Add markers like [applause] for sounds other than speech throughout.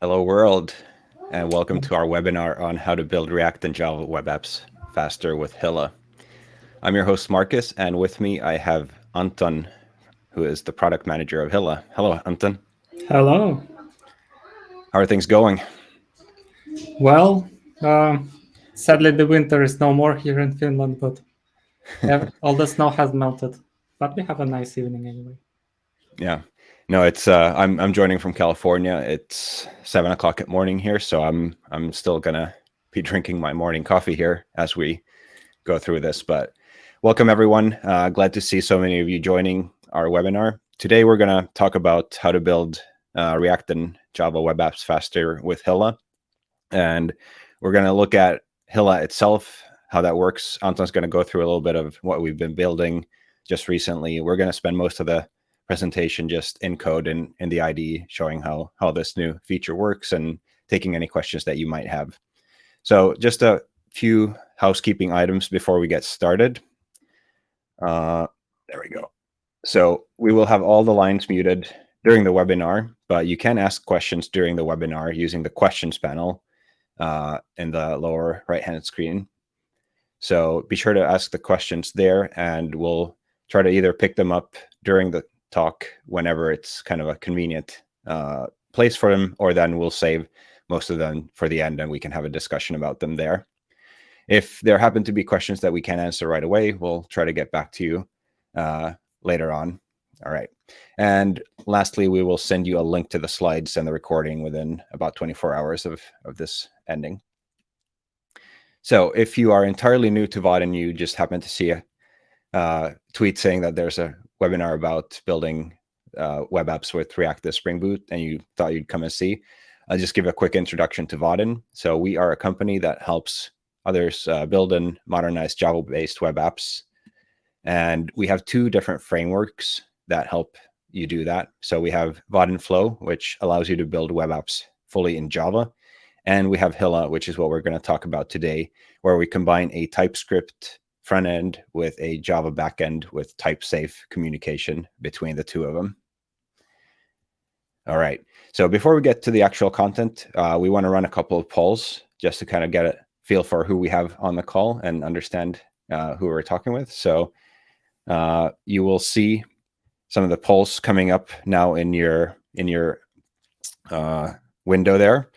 Hello world, and welcome to our webinar on how to build React and Java web apps faster with Hilla. I'm your host, Marcus, and with me I have Anton, who is the product manager of Hilla. Hello, Anton. Hello. How are things going? Well, uh, sadly the winter is no more here in Finland, but [laughs] all the snow has melted. But we have a nice evening anyway. Yeah, no, it's uh, I'm I'm joining from California. It's seven o'clock at morning here, so I'm I'm still gonna be [laughs] drinking my morning coffee here as we go through this. But welcome everyone. Uh, glad to see so many of you joining our webinar. Today we're gonna talk about how to build uh, React and Java web apps faster with Hilla, and we're gonna look at Hilla itself, how that works. Anton's gonna go through a little bit of what we've been building just recently. We're gonna spend most of the presentation just in code and in the IDE showing how, how this new feature works and taking any questions that you might have. So just a few housekeeping items before we get started. Uh, there we go. So we will have all the lines muted during the webinar, but you can ask questions during the webinar using the questions panel uh, in the lower right-hand screen. So be sure to ask the questions there and we'll try to either pick them up during the talk whenever it's kind of a convenient uh, place for them, or then we'll save most of them for the end and we can have a discussion about them there. If there happen to be questions that we can't answer right away, we'll try to get back to you uh, later on. All right. And lastly, we will send you a link to the slides and the recording within about 24 hours of, of this ending. So if you are entirely new to Vaadin and you just happen to see a uh, tweet saying that there's a webinar about building uh, web apps with React as Spring Boot and you thought you'd come and see, I'll just give a quick introduction to Vaadin. So we are a company that helps others uh, build and modernize Java-based web apps. And we have two different frameworks that help you do that. So we have Vaadin Flow, which allows you to build web apps fully in Java. And we have Hilla, which is what we're going to talk about today, where we combine a TypeScript front end with a Java backend with type safe communication between the two of them. All right. So before we get to the actual content, uh, we want to run a couple of polls just to kind of get a feel for who we have on the call and understand uh, who we're talking with. So uh, you will see some of the polls coming up now in your in your uh, window there.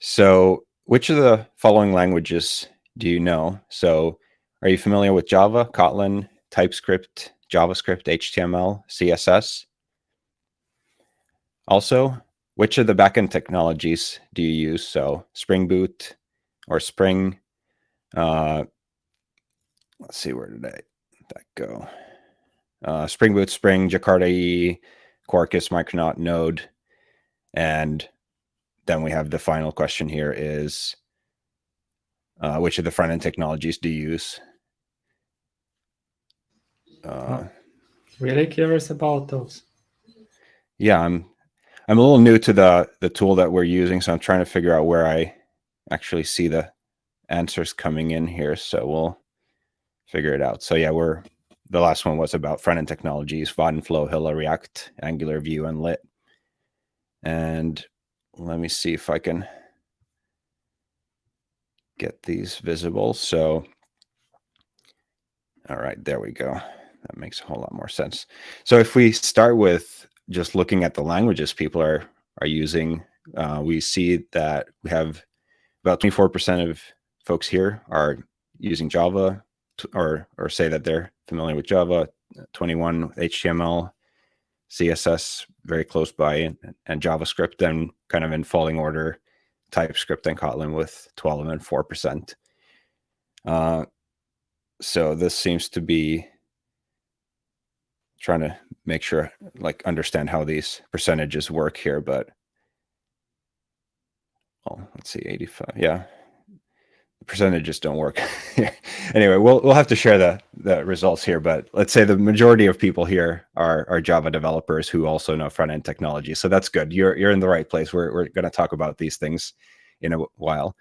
So which of the following languages do you know? So are you familiar with Java, Kotlin, TypeScript, JavaScript, HTML, CSS? Also, which of the backend technologies do you use? So Spring Boot or Spring. Uh, let's see, where did I, that go? Uh, Spring Boot, Spring, Jakarta E, Quarkus, Micronaut, Node. And then we have the final question here is, uh, which of the front end technologies do you use? Uh, really curious about those. Yeah, I'm I'm a little new to the the tool that we're using, so I'm trying to figure out where I actually see the answers coming in here. So we'll figure it out. So yeah, we're the last one was about front end technologies, Vaadin Flow, Hilla, React, Angular, Vue, and Lit. And let me see if I can get these visible. So, all right, there we go. That makes a whole lot more sense. So if we start with just looking at the languages people are are using, uh, we see that we have about 24% of folks here are using Java or or say that they're familiar with Java, 21 HTML, CSS very close by, and, and JavaScript, and kind of in falling order, TypeScript and Kotlin with 12 and 4%. Uh, so this seems to be trying to make sure, like, understand how these percentages work here, but well, let's see, 85. Yeah, percentages don't work. [laughs] anyway, we'll we'll have to share the the results here, but let's say the majority of people here are are Java developers who also know front end technology. So that's good. You're you're in the right place. We're we're going to talk about these things in a while.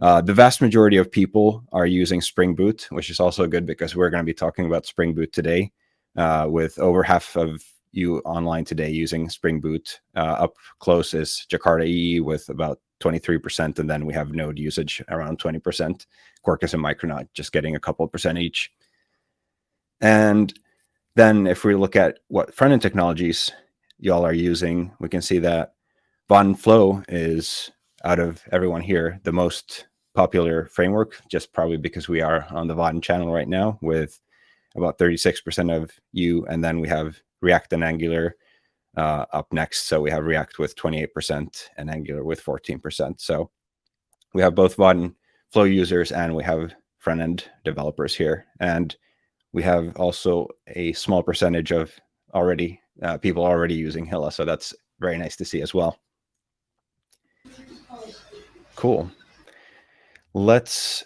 Uh, the vast majority of people are using Spring Boot, which is also good because we're going to be talking about Spring Boot today uh, with over half of you online today using Spring Boot. Uh, up close is Jakarta EE with about 23%, and then we have Node usage around 20%. Quarkus and Micronaut just getting a couple percent each. And then if we look at what front-end technologies y'all are using, we can see that Vaadin Flow is out of everyone here the most popular framework, just probably because we are on the Vaadin channel right now with about 36% of you. And then we have React and Angular uh, up next. So we have React with 28% and Angular with 14%. So we have both Vaadin Flow users and we have front end developers here. And we have also a small percentage of already uh, people already using Hilla. So that's very nice to see as well. Cool. Let's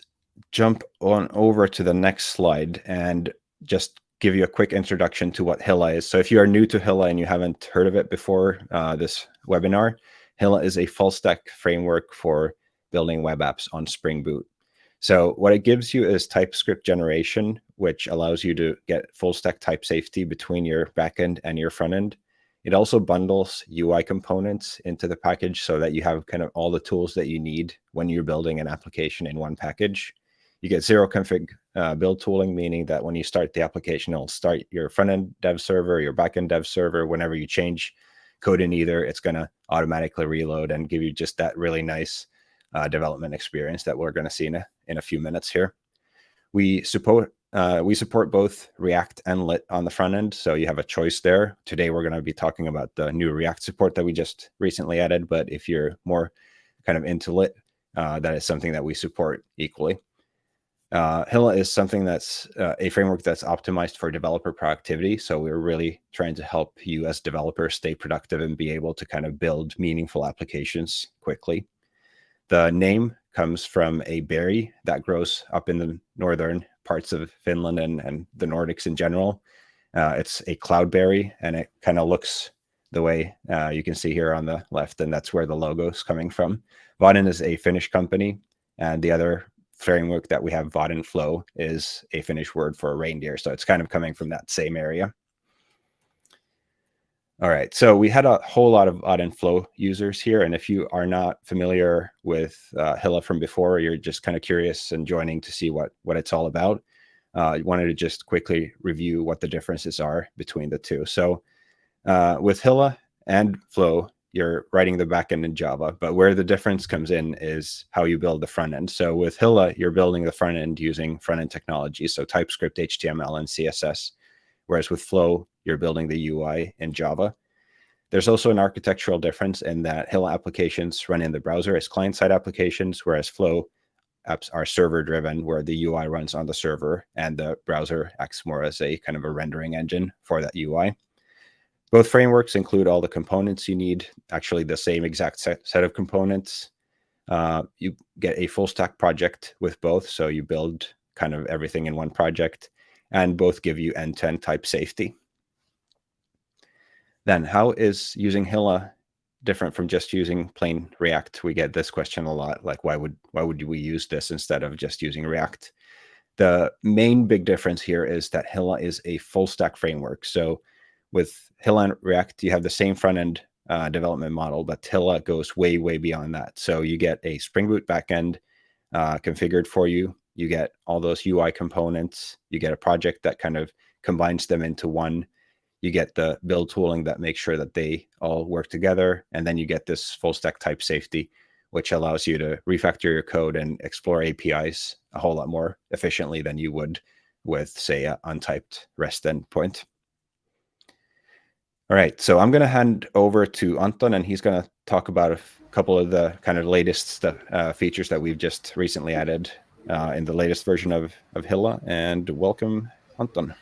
jump on over to the next slide and just give you a quick introduction to what Hilla is. So if you are new to Hilla and you haven't heard of it before uh, this webinar, Hilla is a full stack framework for building web apps on Spring Boot. So what it gives you is TypeScript generation, which allows you to get full stack type safety between your backend and your front end. It also bundles UI components into the package so that you have kind of all the tools that you need when you're building an application in one package. You get zero config uh, build tooling, meaning that when you start the application, it'll start your front end dev server, your back end dev server. Whenever you change code in either, it's going to automatically reload and give you just that really nice uh, development experience that we're going to see in a, in a few minutes here. We support uh, we support both React and Lit on the front end, so you have a choice there. Today, we're going to be talking about the new React support that we just recently added, but if you're more kind of into Lit, uh, that is something that we support equally. Uh, Hilla is something that's uh, a framework that's optimized for developer productivity. So we're really trying to help you as developers stay productive and be able to kind of build meaningful applications quickly. The name comes from a berry that grows up in the northern parts of Finland and, and the Nordics in general. Uh, it's a cloudberry and it kind of looks the way uh, you can see here on the left, and that's where the logo is coming from. Vaadin is a Finnish company, and the other framework that we have, Vaadin Flow, is a Finnish word for a reindeer. So it's kind of coming from that same area. All right, so we had a whole lot of Vaadin Flow users here. And if you are not familiar with uh, Hilla from before, you're just kind of curious and joining to see what, what it's all about, uh, you wanted to just quickly review what the differences are between the two. So uh, with Hilla and Flow, you're writing the backend in Java, but where the difference comes in is how you build the front end. So with Hilla, you're building the front end using front end technology, so TypeScript, HTML, and CSS. Whereas with Flow, you're building the UI in Java. There's also an architectural difference in that Hilla applications run in the browser as client-side applications, whereas Flow apps are server-driven, where the UI runs on the server and the browser acts more as a kind of a rendering engine for that UI. Both frameworks include all the components you need, actually the same exact set, set of components. Uh, you get a full stack project with both, so you build kind of everything in one project, and both give you end-to-end -end type safety. Then how is using Hilla different from just using plain React? We get this question a lot, like why would why would we use this instead of just using React? The main big difference here is that Hilla is a full stack framework. So with Hilla and React, you have the same front end uh, development model, but Hilla goes way, way beyond that. So you get a Spring Boot backend uh, configured for you. You get all those UI components. You get a project that kind of combines them into one you get the build tooling that makes sure that they all work together. And then you get this full stack type safety, which allows you to refactor your code and explore APIs a whole lot more efficiently than you would with, say, an untyped REST endpoint. All right, so I'm going to hand over to Anton, and he's going to talk about a couple of the kind of latest uh, features that we've just recently added uh, in the latest version of, of Hilla. And welcome, Anton.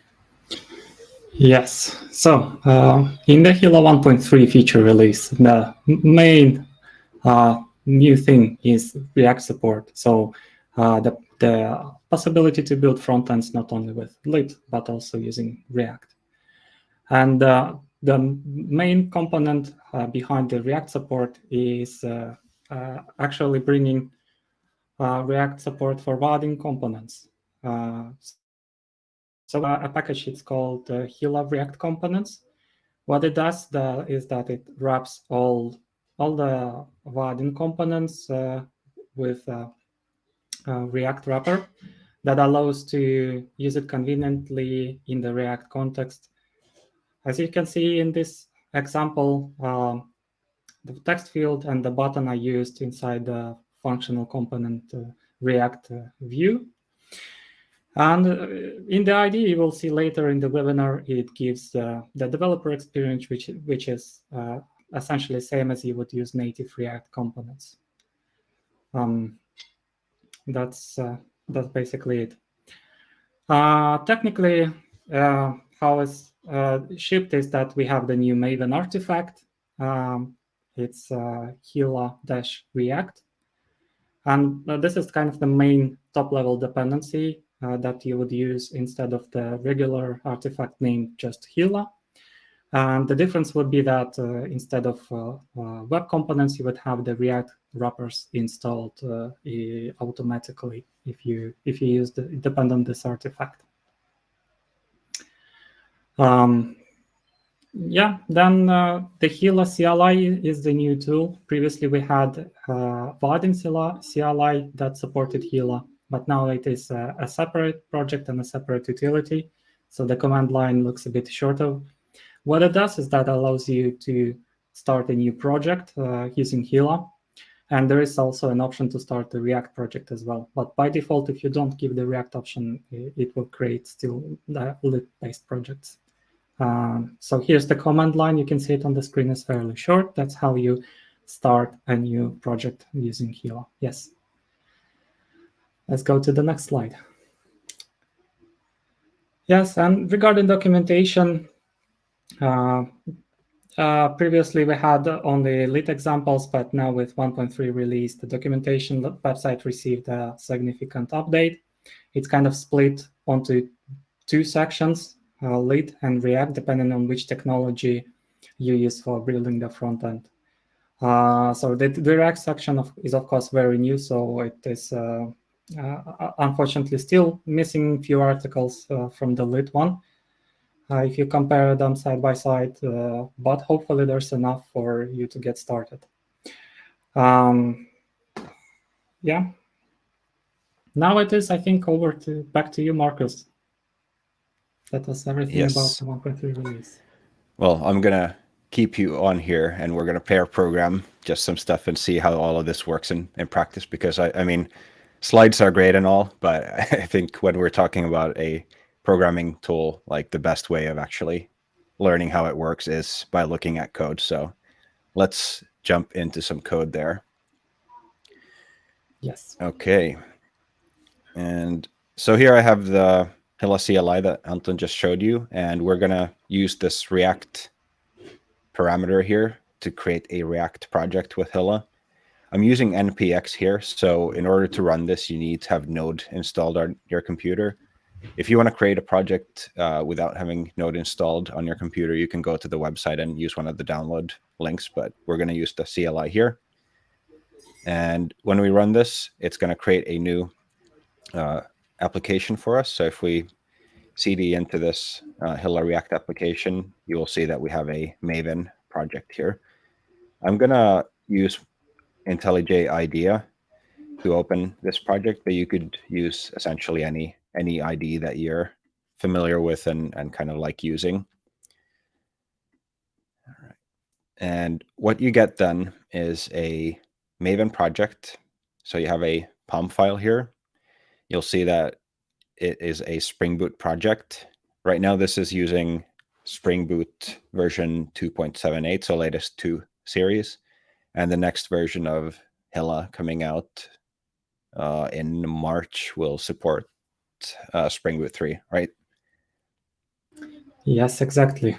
Yes. So uh, in the Hilla 1.3 feature release, the main uh, new thing is React support. So uh, the, the possibility to build front ends not only with Lit, but also using React. And uh, the main component uh, behind the React support is uh, actually bringing React support for Vaadin components. So uh, a package it's called uh, Hilla React Components, What it does the, is that it wraps all all the Vaadin components uh, with a, a React wrapper that allows to use it conveniently in the React context. As you can see in this example, um, the text field and the button are used inside the functional component uh, React uh, view. And uh, in the IDE, you will see later in the webinar, it gives uh, the developer experience, which, which is uh, essentially same as you would use native React components. Um, that's uh, that's basically it. Uh, technically, how it's shipped is that we have the new Maven artifact. Um, it's Hilla-React. And this is kind of the main top-level dependency uh, that you would use instead of the regular artifact named just Hilla. And the difference would be that uh, instead of uh, uh web components, you would have the React wrappers installed uh, automatically if you if you use the depend on this artifact. Um, yeah, then uh, the Hilla CLI is the new tool. Previously, we had uh, Vaadin CLI that supported Hilla, but now it is a, a, separate project and a separate utility. So the command line looks a bit shorter. What it does is that allows you to start a new project uh, using Hilla. And there is also an option to start the React project as well. But by default, if you don't give the React option, it will create still the lit-based projects. Um, so here's the command line. You can see it on the screen is fairly short. That's how you start a new project using Hilla. Yes. Let's go to the next slide. Yes, and regarding documentation, uh, uh, previously we had only lit examples, but now with 1.3 release, the documentation website received a significant update. It's kind of split onto two sections uh, lit and React, depending on which technology you use for building the front end. Uh, so the, the, React section of, is, of course, very new, so it is uh, uh unfortunately still missing few articles uh, from the lit one. Uh, if you compare them side by side, but hopefully there's enough for you to get started. Um, yeah. Now it is, I think, over to back to you, Marcus. That was everything yes. about the 1.3 release. Well, I'm going to keep you on here and we're going to pair program just some stuff and see how all of this works in, in practice because I, I mean, slides are great and all, but [laughs] I think when we're talking about a programming tool, like the best way of actually learning how it works is by looking at code. So let's jump into some code there. Yes. Okay. And so here I have the Hilla CLI that Anton just showed you. And we're going to use this React parameter here to create a React project with Hilla. I'm using NPX here. So in order to run this, you need to have Node installed on your computer. If you want to create a project uh, without having Node installed on your computer, you can go to the website and use one of the download links, but we're going to use the CLI here. And when we run this, it's going to create a new uh, application for us. So if we cd into this uh, Hilla React application, you will see that we have a Maven project here. I'm going to use IntelliJ IDEA to open this project, but you could use essentially any any IDE that you're familiar with and, and kind of like using. All right. And what you get then is a Maven project. So you have a POM file here you'll see that it is a Spring Boot project. Right now, this is using Spring Boot version 2.78, so latest two series. And the next version of Hilla coming out uh, in March will support uh, Spring Boot 3, right? Yes, exactly.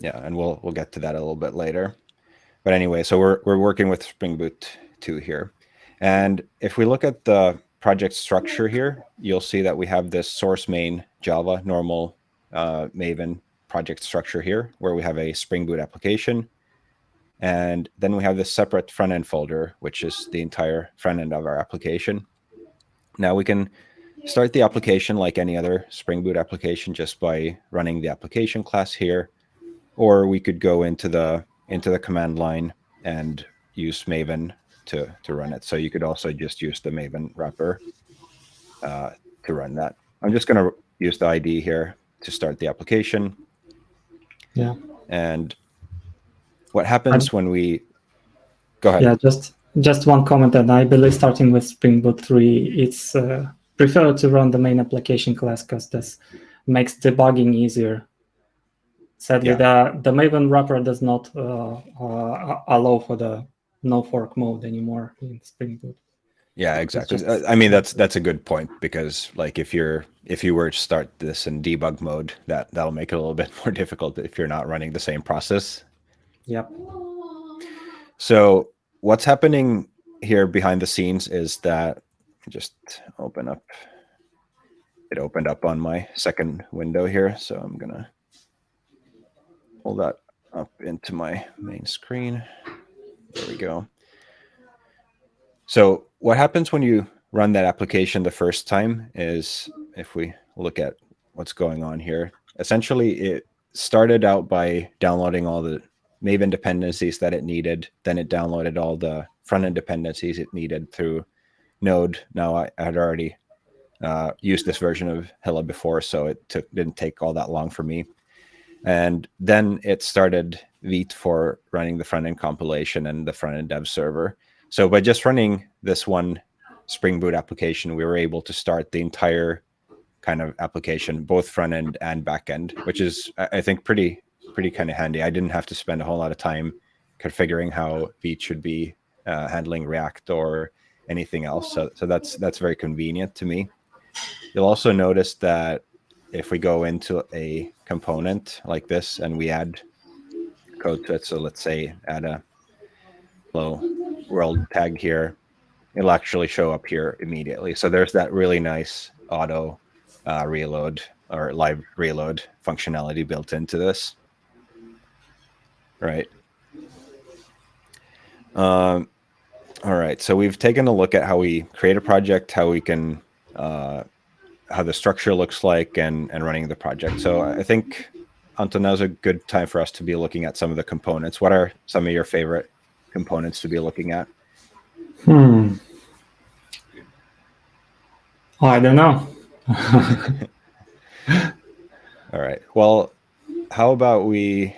Yeah, and we'll we'll get to that a little bit later. But anyway, so we're we're working with Spring Boot 2 here. And if we look at the project structure here, you'll see that we have this source main Java normal uh, Maven project structure here, where we have a Spring Boot application. And then we have this separate front end folder, which is the entire front end of our application. Now we can start the application like any other Spring Boot application just by running the application class here. or we could go into the into the command line and use Maven to to run it. So you could also just use the Maven wrapper uh, to run that. I'm just going to use the ID here to start the application. Yeah. And what happens I'm, when we go ahead? Yeah, just just one comment that I believe starting with Spring Boot 3, it's uh, preferred to run the main application class because this makes debugging easier. Sadly, yeah. the, the Maven wrapper does not uh, uh, allow for the no fork mode anymore in Spring Boot. Yeah, exactly. Just, uh, I mean, that's that's a good point because like if you're if you were to start this in debug mode, that that'll make it a little [laughs] bit more difficult if you're not running the same process. Yep. So what's happening here behind the scenes is that just open up. It opened up on my second window here, so I'm gonna pull that up into my main screen. There we go. So what happens when you run that application the first time is if we look at what's going on here, essentially it started out by downloading all the Maven dependencies that it needed. Then it downloaded all the front-end dependencies it needed through Node. Now I, had already uh, used this version of Hilla before, so it took didn't take all that long for me. And then it started Vite for running the front-end compilation and the front-end dev server. So by just running this one Spring Boot application, we were able to start the entire kind of application, both front end and back end, which is, I think, pretty pretty kind of handy. I didn't have to spend a whole lot of time configuring how Vite should be uh, handling React or anything else. So, so that's that's very convenient to me. You'll also notice that if we go into a component like this and we add code to it, so let's say add a flow world tag here, it'll actually show up here immediately. So there's that really nice auto uh, reload or live reload functionality built into this. Right. Um, all right. So we've taken a look at how we create a project, how we can, uh, how the structure looks like and, and running the project. So I think, Anton, now's a good time for us to be looking at some of the components. What are some of your favorite components to be looking at? Hmm. I don't know. [laughs] All right. Well, how about we,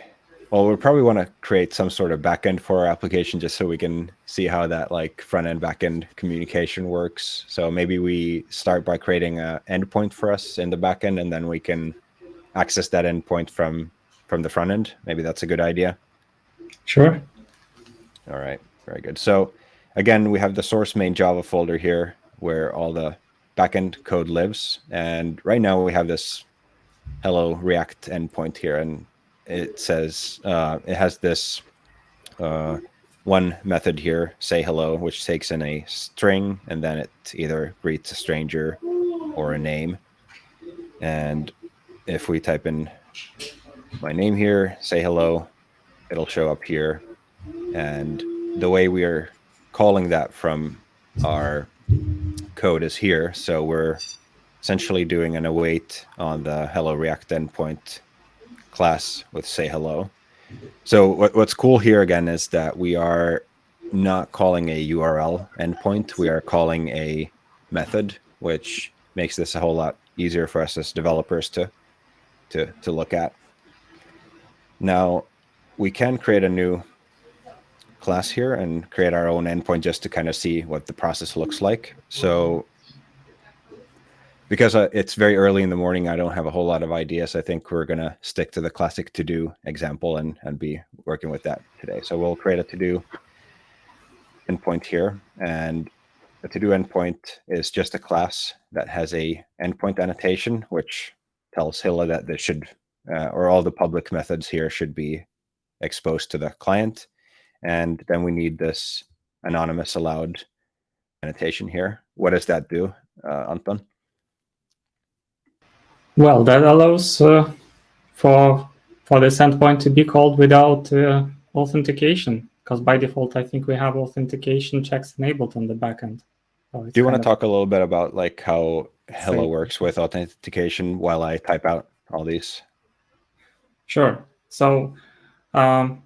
well, we probably want to create some sort of backend for our application just so we can see how that like front end backend communication works. So maybe we start by creating a endpoint for us in the backend and then we can access that endpoint from from the front end. Maybe that's a good idea. Sure. All right. Very good. So again, we have the source main Java folder here where all the backend code lives. And right now we have this hello React endpoint here, and it says uh, it has this uh, one method here, say hello, which takes in a string, and then it either greets a stranger or a name. And if we type in my name here, say hello, it'll show up here. And the way we are calling that from our code is here. So we're essentially doing an await on the hello react endpoint class with say hello. So what, what's cool here again is that we are not calling a URL endpoint. We are calling a method, which makes this a whole lot easier for us as developers to, to, to look at. Now, we can create a new class here and create our own endpoint just to kind of see what the process looks like. So because uh, it's very early in the morning, I don't have a whole lot of ideas. I think we're going to stick to the classic to-do example and, and be working with that today. So we'll create a to-do endpoint here. And the to-do endpoint is just a class that has a endpoint annotation, which tells Hilla that this should, uh, or all the public methods here should be exposed to the client. And then we need this anonymous allowed annotation here. What does that do, uh, Anton? Well, that allows uh, for for this endpoint to be called without uh, authentication, because by default, I think we have authentication checks enabled on the backend. So do you want to talk a little bit about like how Hilla works with authentication while I type out all these? Sure. So Um,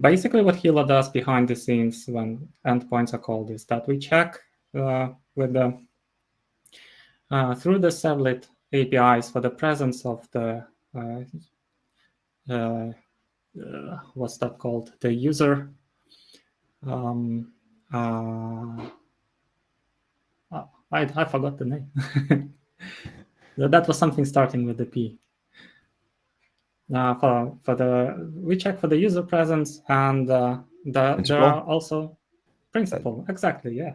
basically, what Hilla does behind the scenes when endpoints are called is that we check uh, with the uh, through the servlet APIs for the presence of the uh, uh, what's that called? The user. Um, uh, I I forgot the name. [laughs] that was something starting with the P. Uh, for for the we check for the user presence and uh, the, there are also principal exactly yeah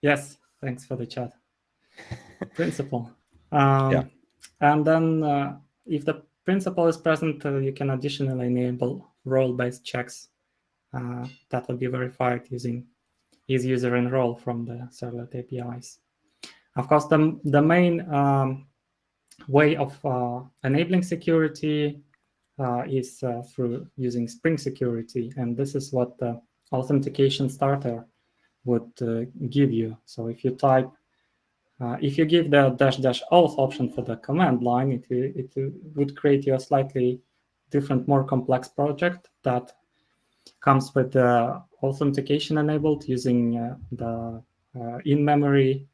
yes thanks for the chat [laughs] principal um, yeah. and then uh, if the principal is present uh, you can additionally enable role-based checks uh, that will be verified using isUserInRole from the servlet APIs of course the the main um, way of uh, enabling security uh, is uh, through using Spring Security. And this is what the authentication starter would give you. So if you type, if you give the dash dash auth option for the command line, it, it would create you a slightly different, more complex project that comes with the authentication enabled using uh, the uh, in-memory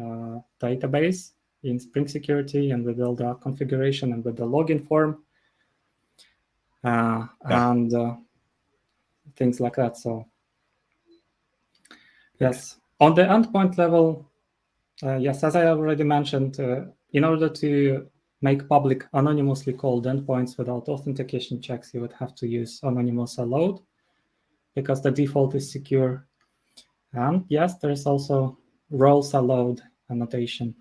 uh, database in Spring Security and with all the configuration and with the login form uh, yeah. and uh, things like that. So yes, on the endpoint level, uh, yes, as I already mentioned, uh, in order to make public anonymously called endpoints without authentication checks, you would have to use anonymous allowed because the default is secure. And yes, there is also roles allowed annotation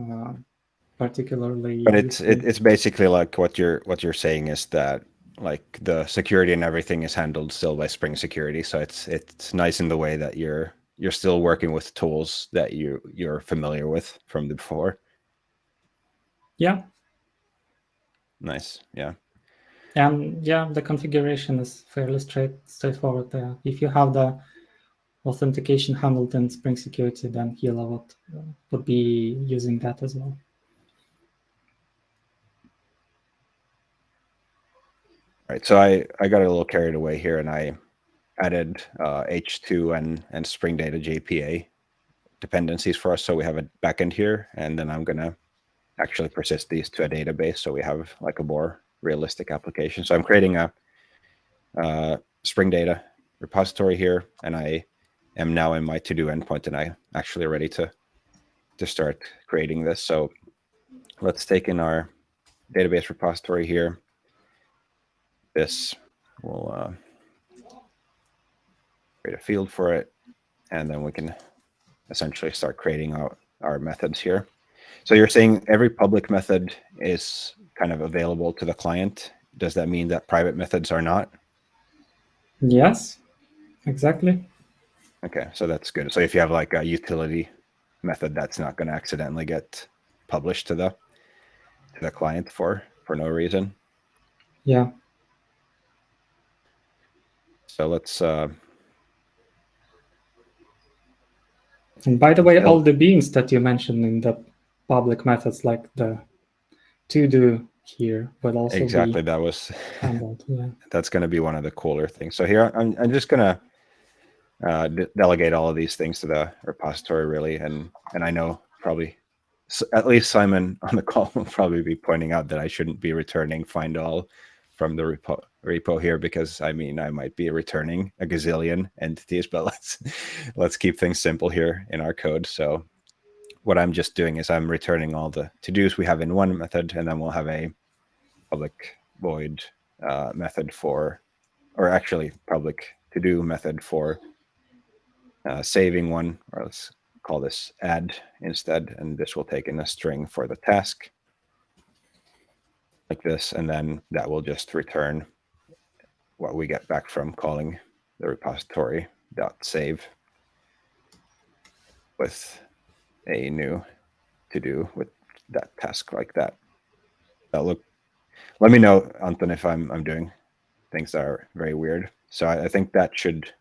uh, particularly. But it's it, it's basically like what you're what you're saying is that like the security and everything is handled still by Spring Security, so it's it's nice in the way that you're you're still working with tools that you you're familiar with from the before. Yeah. Nice. Yeah. And yeah, the configuration is fairly straight straightforward there. If you have the authentication handled in Spring Security, then Hilla would, would be using that as well. Right, so I, I got a little carried away here and I added uh, H2 and, and Spring Data JPA dependencies for us. So we have a backend here, and then I'm going to actually persist these to a database so we have like a more realistic application. So I'm creating a uh, Spring Data repository here, and I am now in my to-do endpoint and I actually ready to, to start creating this. So let's take in our database repository here. This will uh, create a field for it, and then we can essentially start creating out our methods here. So you're saying every public method is kind of available to the client. Does that mean that private methods are not? Yes, exactly. Okay, so that's good. So if you have like a utility method, that's not going to accidentally get published to the to the client for for no reason. Yeah. So let's. Uh, and by the way, all the beans that you mentioned in the public methods, like the to do here, but also exactly that was [laughs] handled. Yeah. That's going to be one of the cooler things. So here I'm I'm just gonna uh, delegate all of these things to the repository really. And, and I know probably at least Simon [laughs] on the call will probably be pointing out that I shouldn't be returning find all from the repo, repo here because I mean I might be returning a gazillion entities, but [laughs] let's let's keep things simple here in our code. So what I'm just doing is I'm returning all the to-dos we have in one method, and then we'll have a public void uh, method for, or actually public to-do method for uh, saving one, or let's call this add instead, and this will take in a string for the task like this, and then that will just return what we get back from calling the repository dot save with a new to do with that task like that. That look. Let me know, Anton, if I'm I'm doing things that are very weird. So I, I think that should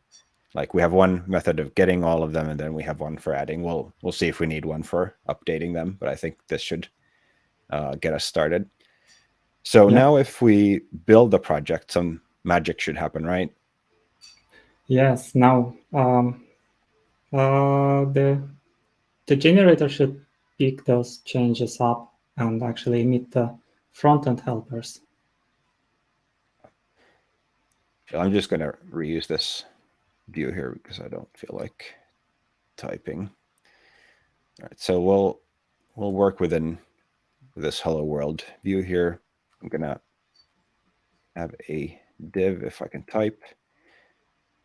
like we have one method of getting all of them and then we have one for adding we'll we'll see if we need one for updating them but i think this should uh, get us started So Yeah. now if we build the project, some magic should happen, right? Yes, now um, uh, the the generator should pick those changes up and actually emit the front-end helpers. I'm just going to reuse this view here because I don't feel like typing. All right, so we'll we'll work within this hello world view here. I'm gonna have a div if I can type.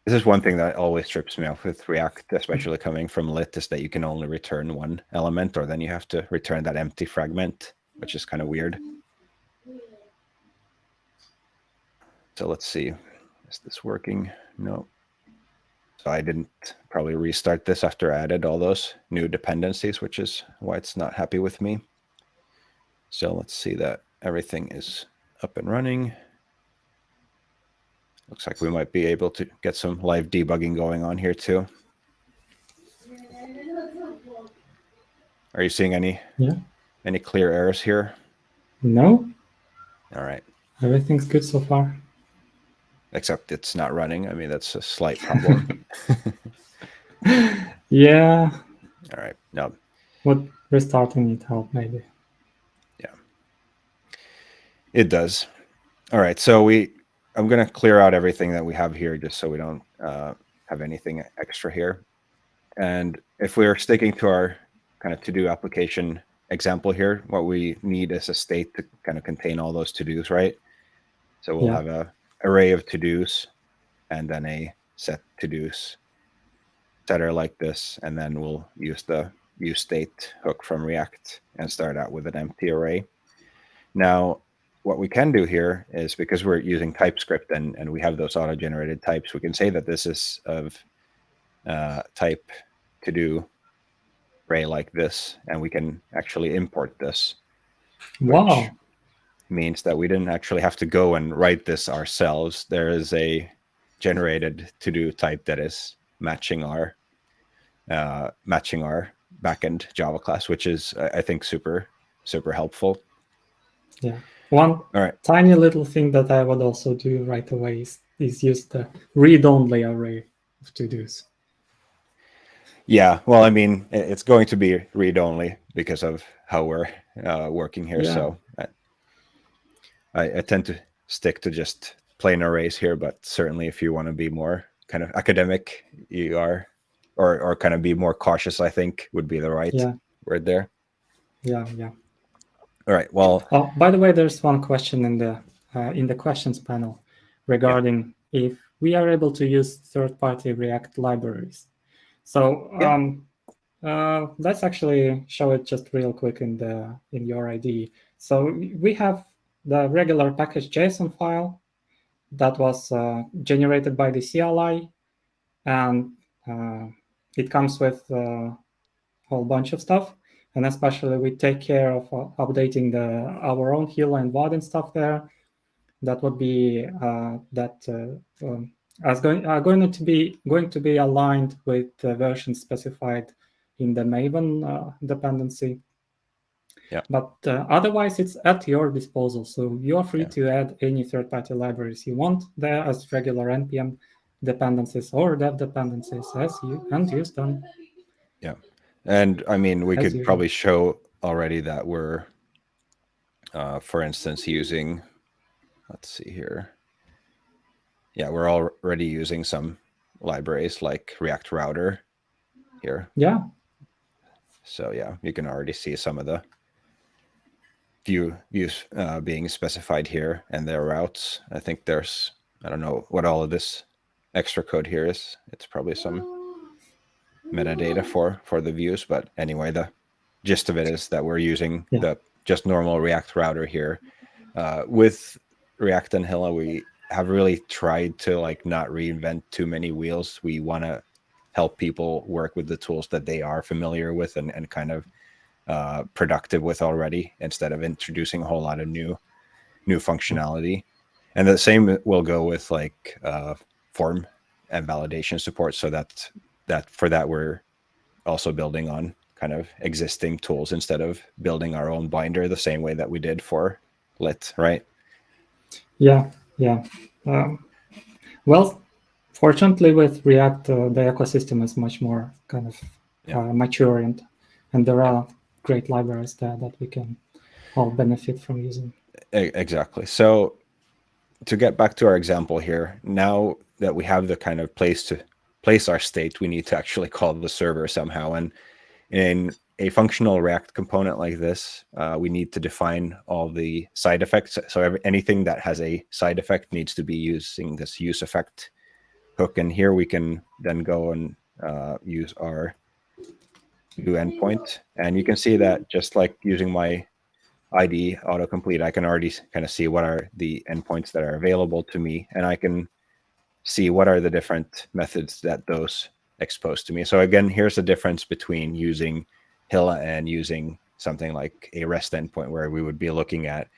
This is one thing that always trips me off with React, especially coming from lit, is that you can only return one element, or then you have to return that empty fragment, which is kind of weird. So let's see, is this working? No. So I didn't probably restart this after I added all those new dependencies, which is why it's not happy with me. So let's see that everything is up and running. Looks like we might be able to get some live debugging going on here too. Are you seeing any Yeah. any clear errors here? No, All right. everything's good so far. Except it's not running. I mean, that's a slight problem. [laughs] Yeah, All right. No, What restarting it help maybe? Yeah. It does. All right. So we, I'm going to clear out everything that we have here just so we don't uh, have anything extra here. And if we're sticking to our kind of to-do application example here, what we need is a state to kind of contain all those to-dos, right? So we'll Yeah. have a array of to-dos and then a set to-dos setter like this, and then we'll use the use state hook from React and start out with an empty array. Now, what we can do here is because we're using TypeScript and, and we have those auto-generated types, we can say that this is of uh, type to do array like this, and we can actually import this. Wow. Means that we didn't actually have to go and write this ourselves. There is a generated to do type that is matching our uh, matching our backend Java class, which is I I think super super helpful. Yeah. One All right. tiny little thing that I would also do right away is, is use the read-only array of to-dos. Yeah, well, I mean, it's going to be read only because of how we're uh, working here. Yeah. So I, I, I tend to stick to just plain arrays here, but certainly if you want to be more kind of academic, you are, or or kind of be more cautious, I think would be the right Yeah. word there. Yeah, yeah. All right. Well, Oh, by the way, there's one question in the uh, in the questions panel regarding if we are able to use third-party React libraries. So Yeah. um, uh, let's actually show it just real quick in the in your ID. So we have the regular package JSON file that was uh, generated by the CLI, and uh, it comes with a whole bunch of stuff and especially we take care of uh, updating the our own Hilla and Vaadin stuff there. That would be uh, that uh, um, as going are going to be going to be aligned with the version specified in the Maven uh, dependency. Yeah. But uh, otherwise, it's at your disposal. So you are free Yeah. to add any third-party libraries you want there as regular npm dependencies or dev dependencies as you and use them. And I mean, we As could usual. probably show already that we're, uh, for instance, using, let's see here. Yeah, we're already using some libraries like React Router here. Yeah, So yeah, you can already see some of the view views uh, being specified here and their routes. I think there's, I don't know what all of this extra code here is. It's probably some metadata for for the views but anyway the gist of it is that we're using Yeah. the just normal react router here. Uh, with react and hilla we have really tried to like not reinvent too many wheels. We want to help people work with the tools that they are familiar with and, and kind of uh, productive with already instead of introducing a whole lot of new new functionality. And the same will go with like uh, form and validation support so that that for that we're also building on kind of existing tools instead of building our own binder the same way that we did for lit right Yeah, yeah. Um, well, fortunately, with React, uh, the ecosystem is much more kind of yeah. uh, mature, and and there are great libraries there that we can all benefit from using. Exactly. So to get back to our example here, now that we have the kind of place to place our state, we need to actually call the server somehow. And in a functional React component like this, uh, we need to define all the side effects. So anything that has a side effect needs to be using this use effect hook. And here we can then go and uh, use our new endpoint. And you can see that just like using my ID autocomplete, I can already kind of see what are the endpoints that are available to me. And I can see what are the different methods that those expose to me. So again, here's the difference between using Hilla and using something like a REST endpoint where we would be looking at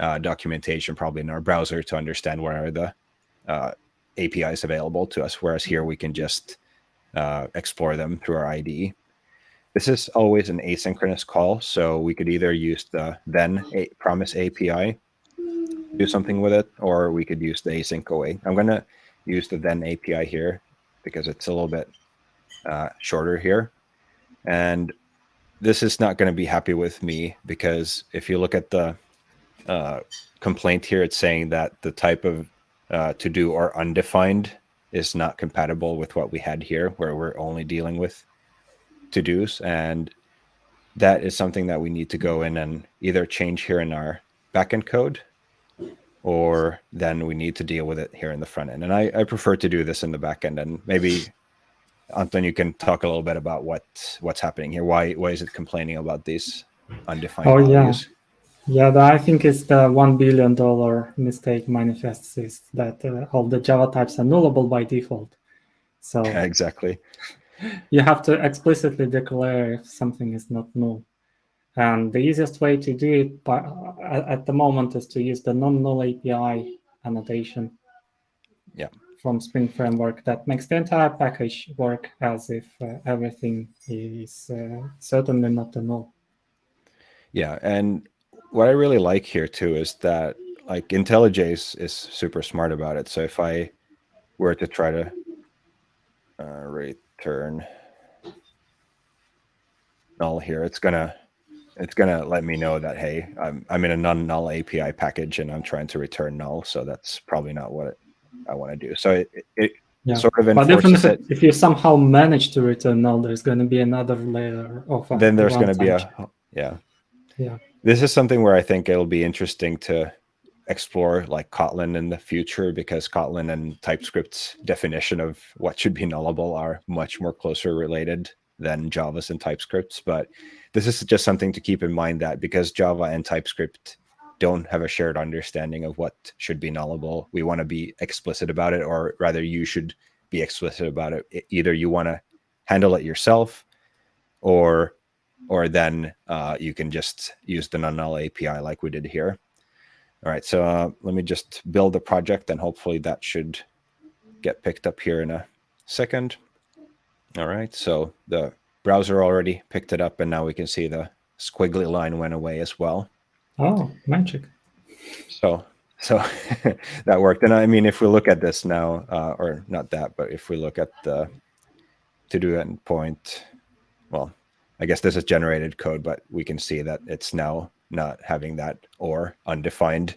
uh, documentation probably in our browser to understand what are the uh, APIs available to us. Whereas here we can just uh, explore them through our IDE. This is always an asynchronous call. So we could either use the then promise API, do something with it, or we could use the async await. I'm going to use the then API here because it's a little bit uh, shorter here. And this is not going to be happy with me because if you look at the uh, complaint here, it's saying that the type of uh, to do or undefined is not compatible with what we had here, where we're only dealing with to dos. And that is something that we need to go in and either change here in our backend code or then we need to deal with it here in the front end. And I, I prefer to do this in the back end. And maybe, Anton, you can talk a little bit about what what's happening here. Why why is it complaining about these undefined oh, values? Yeah, yeah. I think it's the one billion dollar mistake manifests is that uh, all the Java types are nullable by default. So yeah, [laughs] exactly. [laughs] You have to explicitly declare if something is not null. And the easiest way to do it by, uh, at the moment is to use the non-null API annotation yeah. from Spring Framework that makes the entire package work as if uh, everything is uh, certainly not null. Yeah, and what I really like here too is that like IntelliJ is, is super smart about it. So if I were to try to uh, return null here, it's gonna it's gonna let me know that hey, I'm I'm in a non-null API package and I'm trying to return null. So that's probably not what I want to do. So it, it yeah. sort of enforces but if, if you somehow manage to return null, there's going to be another layer of then there's going to be a yeah yeah. This is something where I think it'll be interesting to explore like Kotlin in the future because Kotlin and TypeScript's definition of what should be nullable are much more closer related than Java's and TypeScript's. But this is just something to keep in mind that because Java and TypeScript don't have a shared understanding of what should be nullable, we want to be explicit about it, or rather, you should be explicit about it. Either you want to handle it yourself, or or then uh, you can just use the non-null API like we did here. All right, so uh, let me just build a project and hopefully that should get picked up here in a second. All right, so the browser already picked it up and now we can see the squiggly line went away as well. Oh, magic. So so [laughs] that worked. And I mean, if we look at this now, uh, or not that, but if we look at the to-do endpoint, well, I guess this is generated code, but we can see that it's now not having that or undefined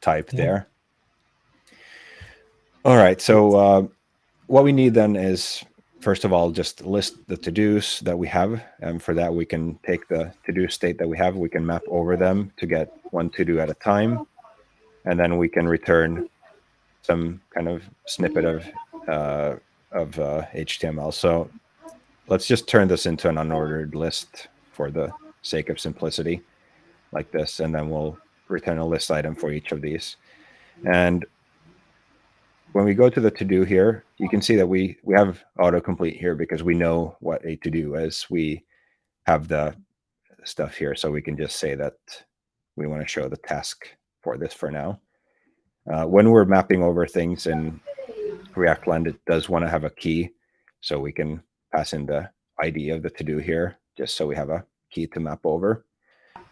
type yeah. there. All right, so uh, what we need then is first of all, just list the to-dos that we have. And for that, we can take the to-do state that we have, we can map over them to get one to-do at a time. And then we can return some kind of snippet of, uh, of uh, HTML. So let's just turn this into an unordered list for the sake of simplicity like this. And then we'll return a list item for each of these. And when we go to the to-do here, you can see that we, we have autocomplete here because we know what a to-do is. We have the stuff here, so we can just say that we want to show the task for this for now. Uh, when we're mapping over things in React Land, it does want to have a key, so we can pass in the ID of the to-do here, just so we have a key to map over.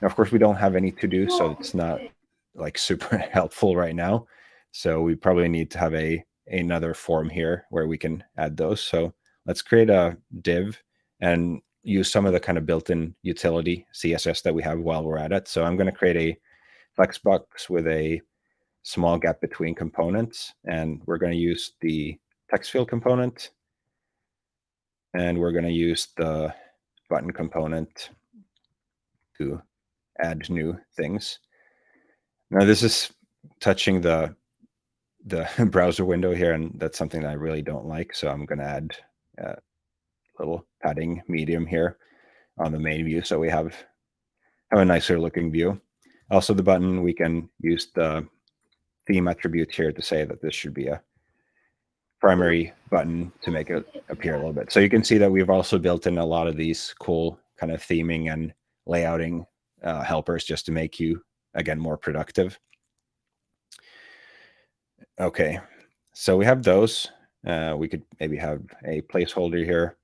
Of course, we don't have any to-do, so it's not like super [laughs] helpful right now. So we probably need to have a another form here where we can add those. So let's create a div and use some of the kind of built-in utility CSS that we have while we're at it. So I'm going to create a flexbox with a small gap between components, and we're going to use the text field component, and we're going to use the button component to add new things. Now this is touching the the [laughs] browser window here, and that's something that I really don't like. So I'm going to add a little padding medium here on the main view, so we have have a nicer looking view. Also, the button we can use the theme attribute here to say that this should be a primary button to make it appear a little bit. So you can see that we've also built in a lot of these cool kind of theming and layouting uh, helpers just to make you, again, more productive. Okay, so we have those. Uh, we could maybe have a placeholder here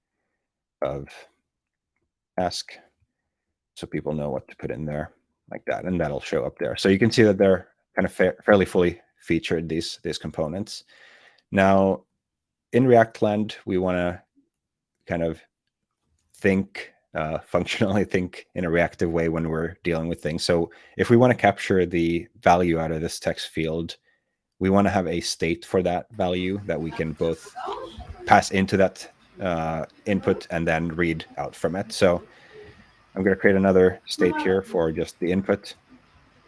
of ask so people know what to put in there like that, and that'll show up there. So you can see that they're kind of fa fairly fully featured, these, these components. Now, in React land, we want to kind of think uh, [laughs] functionally think in a reactive way when we're dealing with things. So if we want to capture the value out of this text field, we want to have a state for that value that we can both pass into that uh, input and then read out from it. So I'm going to create another state here for just the input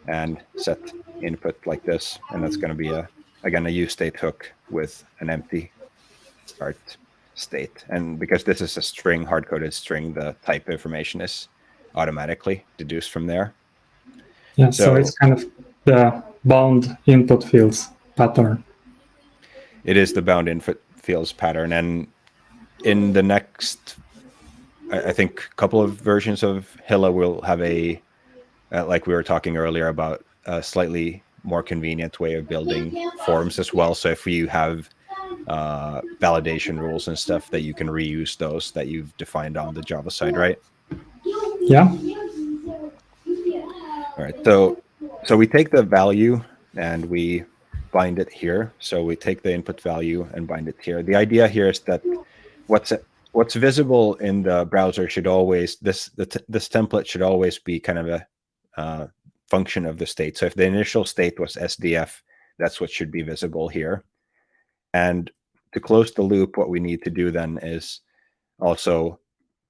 and set input like this. And that's going to be a, again, a use state hook with an empty start state. And because this is a string, hard-coded string, the type information is automatically deduced from there. Yeah, so, so it's kind of the bound input fields pattern. It is the bound input fields pattern. And in the next, I think, a couple of versions of Hilla will have a, uh, like we were talking earlier about a slightly more convenient way of building forms as well. So if you have uh, validation rules and stuff that you can reuse those that you've defined on the Java side, right? Yeah. All right. So, so we take the value and we bind it here. So we take the input value and bind it here. The idea here is that what's what's visible in the browser should always this the this template should always be kind of a uh, function of the state. So if the initial state was SDF, that's what should be visible here. And to close the loop, what we need to do then is also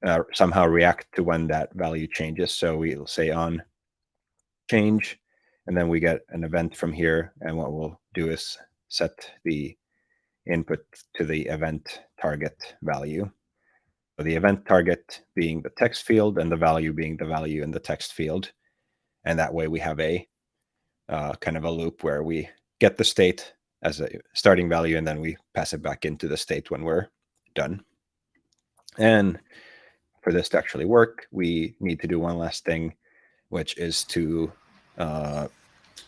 uh, somehow react to when that value changes. So we'll say on change, and then we get an event from here. And what we'll do is set the input to the event target value. So the event target being the text field and the value being the value in the text field. And that way we have a uh, kind of a loop where we get the state as a starting value, and then we pass it back into the state when we're done. And for this to actually work, we need to do one last thing, which is to uh,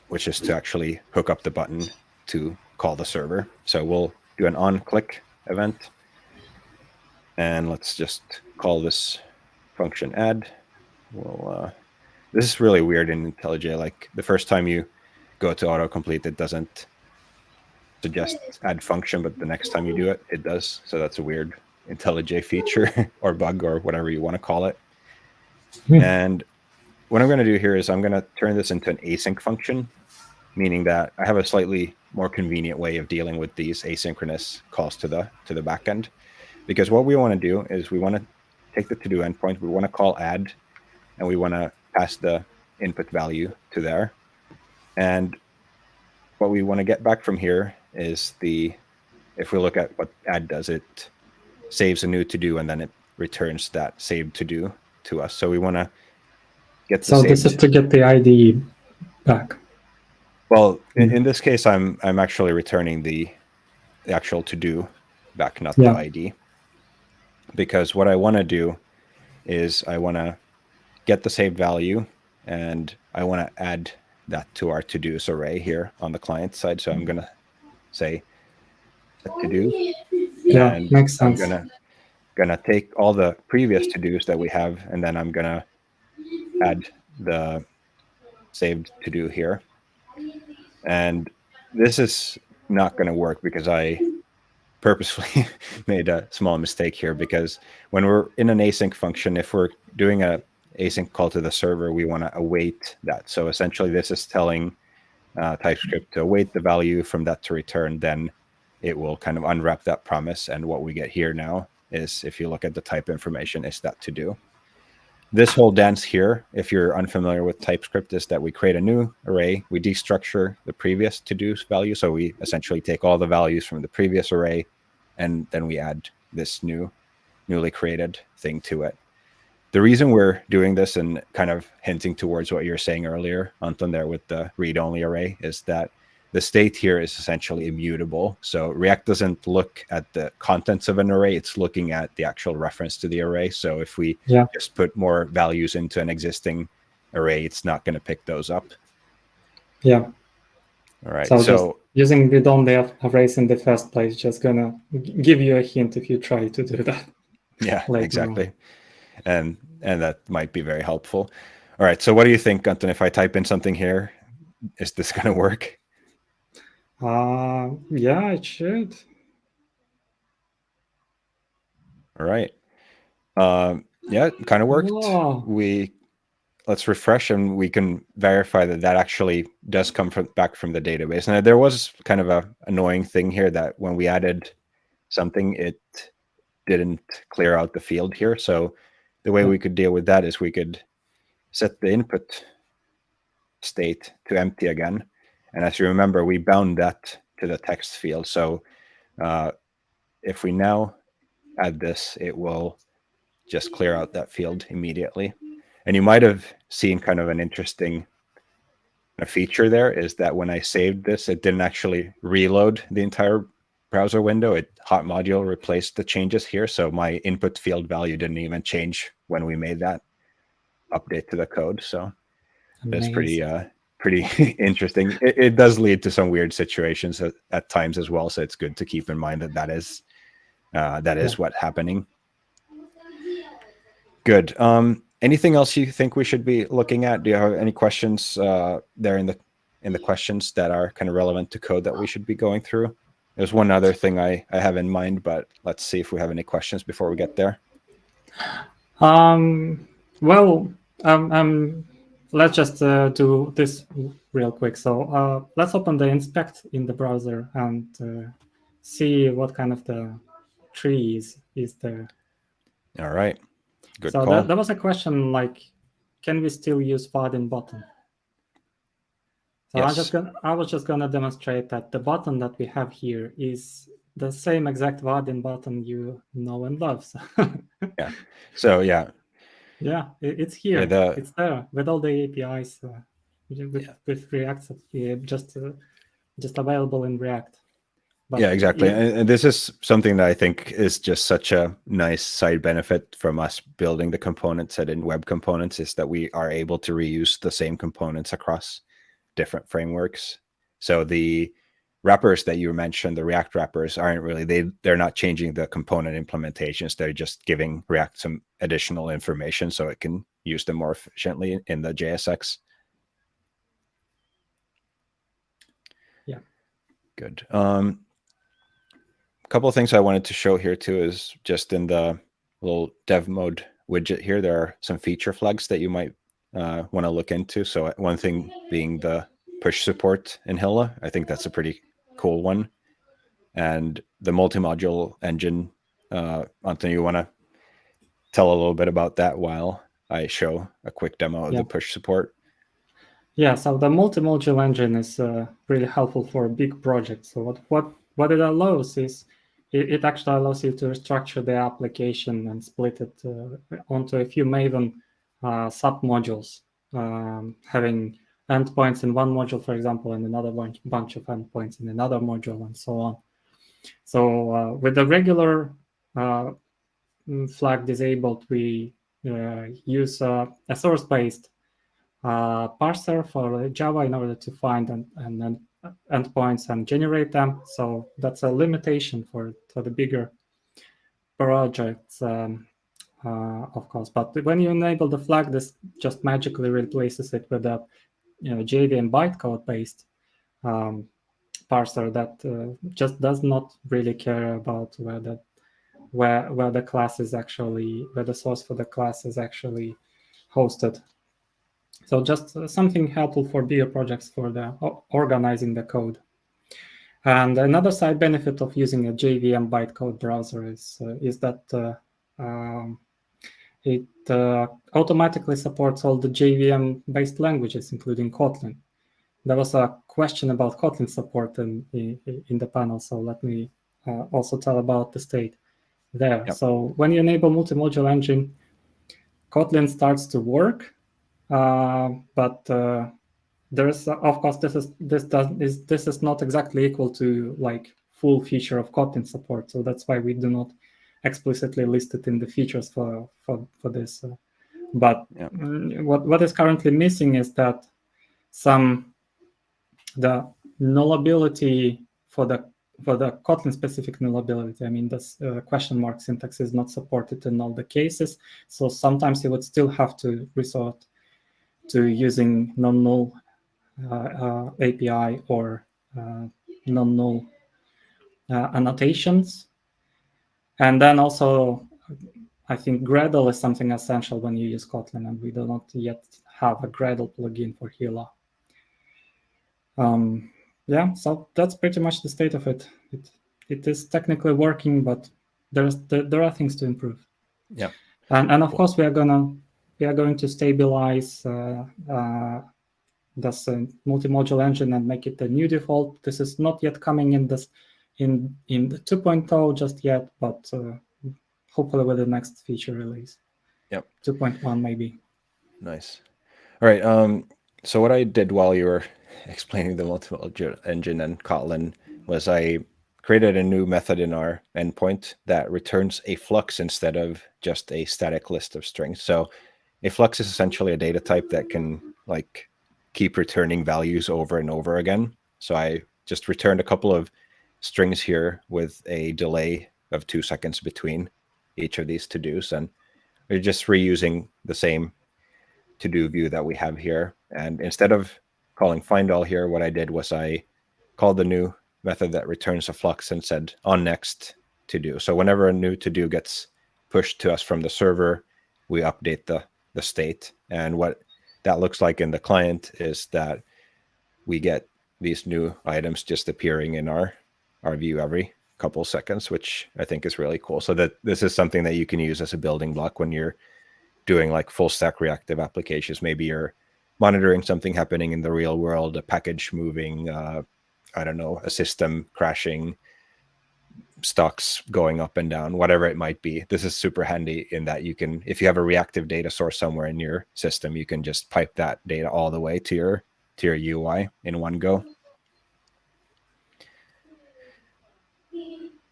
which is to actually hook up the button to call the server. So we'll do an on click event. And let's just call this function add. We'll, uh, this is really weird in IntelliJ. Like the first time you go to autocomplete, it doesn't suggest add function, but the next time you do it, it does. So that's a weird IntelliJ feature [laughs] or bug or whatever you want to call it. Hmm. And what I'm going to do here is I'm going to turn this into an async function, meaning that I have a slightly more convenient way of dealing with these asynchronous calls to the to the backend. Because what we want to do is we want to take the to-do endpoint, we want to call add, and we want to pass the input value to there. And what we want to get back from here is the, if we look at what add does, it saves a new to do and then it returns that saved to do to us. So we want to get So this is to get the ID back. Well, in, mm-hmm. in this case, I'm I'm actually returning the, the actual to do back, not yeah. the ID. Because what I want to do is I want to get the saved value and I want to add that to our to-dos array here on the client side. So I'm going to say to do. Yeah, and makes sense. I'm gonna gonna take all the previous to dos that we have, and then I'm gonna add the saved to do here. And this is not going to work because I purposefully [laughs] made a small mistake here because when we're in an async function, if we're doing a async call to the server, we want to await that. So essentially this is telling uh, TypeScript to await the value from that to return, then it will kind of unwrap that promise. And what we get here now is, if you look at the type information, is that to do. This whole dance here, if you're unfamiliar with TypeScript, is that we create a new array, we destructure the previous to-do value. So we essentially take all the values from the previous array, and then we add this new, newly created thing to it. The reason we're doing this and kind of hinting towards what you were saying earlier, Anton, there with the read-only array, is that the state here is essentially immutable. So React doesn't look at the contents of an array, it's looking at the actual reference to the array. So if we yeah. just put more values into an existing array, it's not going to pick those up. Yeah. All right. So, so using read-only arrays in the first place just gonna give you a hint if you try to do that. [laughs] Yeah, exactly. On. And and that might be very helpful. All right. So what do you think, Anton? If I type in something here, is this [laughs] going to work? Uh, yeah, it should. All right. Um, yeah, it kind of worked. Whoa. We let's refresh and we can verify that that actually does come from back from the database. And there was kind of a annoying thing here that when we added something, it didn't clear out the field here. So the way we could deal with that is we could set the input state to empty again and as you remember, we bound that to the text field. So uh, if we now add this, it will just clear out that field immediately. And you might have seen kind of an interesting feature there is that when I saved this, it didn't actually reload the entire browser window. It hot module replaced the changes here. So my input field value didn't even change when we made that update to the code. So that's pretty uh, pretty [laughs] interesting. It, it, does lead to some weird situations at, at, times as well. So it's good to keep in mind that that is uh, that is yeah. what happening. Good. Um, anything else you think we should be looking at? Do you have any questions uh, there in the in the questions that are kind of relevant to code that we should be going through? There's one other thing I, I have in mind, but let's see if we have any questions before we get there. Um, well, um, I'm let's just uh, do this real quick. So uh, let's open the inspect in the browser and uh, see what kind of the tree is, is there. All right. Good so that, that was a question like, can we still use Vaadin button? So yes. I, just gonna, I was just going to demonstrate that the button that we have here is the same exact Vaadin button you know and love. So [laughs] yeah. So yeah, yeah, it's here. Yeah, the, it's there with all the APIs uh, with, yeah. with React, yeah, just uh, just available in React. But yeah, exactly. And, and this is something that I think is just such a nice side benefit from us building the components set in web components is that we are able to reuse the same components across different frameworks. So the wrappers that you mentioned, the React wrappers aren't really, they, they're not changing the component implementations. They're just giving React some additional information so it can use them more efficiently in the JSX. Yeah. Good. Um, a couple of things I wanted to show here too is just in the little dev mode widget here, there are some feature flags that you might uh, want to look into. So one thing being the push support in Hilla. I think that's a pretty cool one. And the multi-module engine, uh, Anthony, you want to tell a little bit about that while I show a quick demo of yeah. the push support? Yeah, so the multi-module engine is uh, really helpful for big projects. So what what what it allows is it, it actually allows you to structure the application and split it uh, onto a few Maven uh, sub-modules, um, having endpoints in one module, for example, and another bunch, of endpoints in another module, and so on. So uh, with the regular uh, flag disabled, we uh, use a source-based uh, parser for Java in order to find and, and, endpoints and generate them. So that's a limitation for, for the bigger projects, um, uh, of course. But when you enable the flag, this just magically replaces it with a you know, JVM bytecode based um, parser that uh, just does not really care about where the where where the class is actually where the source for the class is actually hosted. So just uh, something helpful for bigger projects for the organizing the code. And another side benefit of using a JVM bytecode parser is uh, is that uh, um, it uh, automatically supports all the JVM-based languages, including Kotlin. There was a question about Kotlin support in, in, in the panel, so let me uh, also tell about the state there. Yep. So when you enable multi-module engine, Kotlin starts to work, uh, but uh, there's of course this is this does is this is not exactly equal to like full feature of Kotlin support. So that's why we do not explicitly listed in the features for for for this. Uh, but yeah. Mm, what what is currently missing is that some the nullability for the for the Kotlin specific nullability. I mean, this uh, question mark syntax is not supported in all the cases. So sometimes you would still have to resort to using non-null uh, uh, API or uh, non-null uh, annotations and then also, I think Gradle is something essential when you use Kotlin, and we do not yet have a Gradle plugin for Hilla. Um, yeah, so that's pretty much the state of it. It it is technically working, but there's there, there are things to improve. Yeah, and and of course we are gonna we are going to stabilize uh, uh, this uh, multi-module engine and make it the new default. This is not yet coming in this in in the 2.0 just yet, but uh, hopefully with the next feature release. Yep. 2.1 maybe. Nice. All right. Um, so what I did while you were [laughs] explaining the multiple engine and Kotlin was I created a new method in our endpoint that returns a flux instead of just a static list of strings. So a flux is essentially a data type that can like keep returning values over and over again. So I just returned a couple of strings here with a delay of two seconds between each of these to-dos. And we're just reusing the same to-do view that we have here. And instead of calling find all here, what I did was I called the new method that returns a flux and said on next to do. So whenever a new to do gets pushed to us from the server, we update the, the state. And what that looks like in the client is that we get these new items just appearing in our our view every couple seconds, which I think is really cool. So that this is something that you can use as a building block when you're doing like full stack reactive applications. Maybe you're monitoring something happening in the real world, a package moving, uh, I don't know, a system crashing, stocks going up and down, whatever it might be. This is super handy in that you can, if you have a reactive data source somewhere in your system, you can just pipe that data all the way to your to your UI in one go.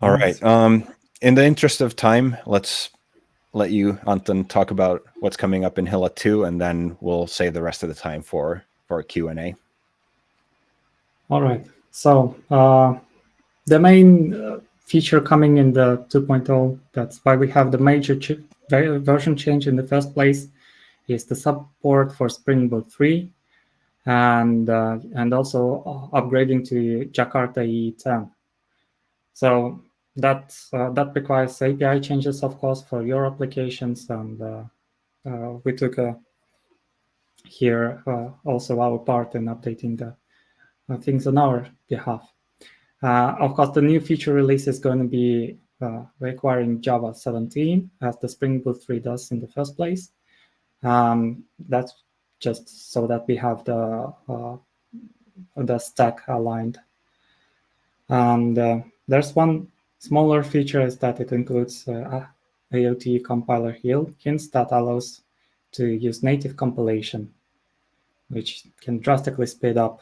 All right. Um, in the interest of time, let's let you, Anton, talk about what's coming up in Hilla 2, and then we'll save the rest of the time for, for Q&A. All right. So uh, the main uh, feature coming in the 2.0, that's why we have the major ch version change in the first place, is the support for Spring Boot 3 and uh, and also upgrading to Jakarta EE10. So that uh, that requires API changes, of course, for your applications, and uh, uh, we took here also our part in updating the things on our behalf. of course, the new feature release is going to be requiring Java 17, as the Spring Boot 3 does in the first place. Um, that's just so that we have the uh, the stack aligned. And uh, there's one Smaller feature is that it includes uh, AOT compiler hints that allows to use native compilation, which can drastically speed up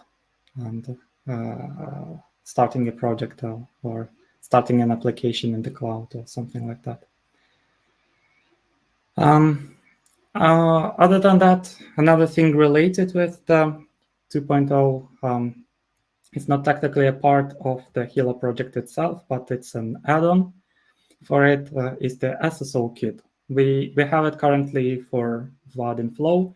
and uh, starting a project or, or starting an application in the cloud or something like that. Um, uh, other than that, another thing related with the 2.0 um, it's not technically a part of the Hilla project itself, but it's an add-on for it. Uh, is the SSO kit. We, we have it currently for Vaadin Flow,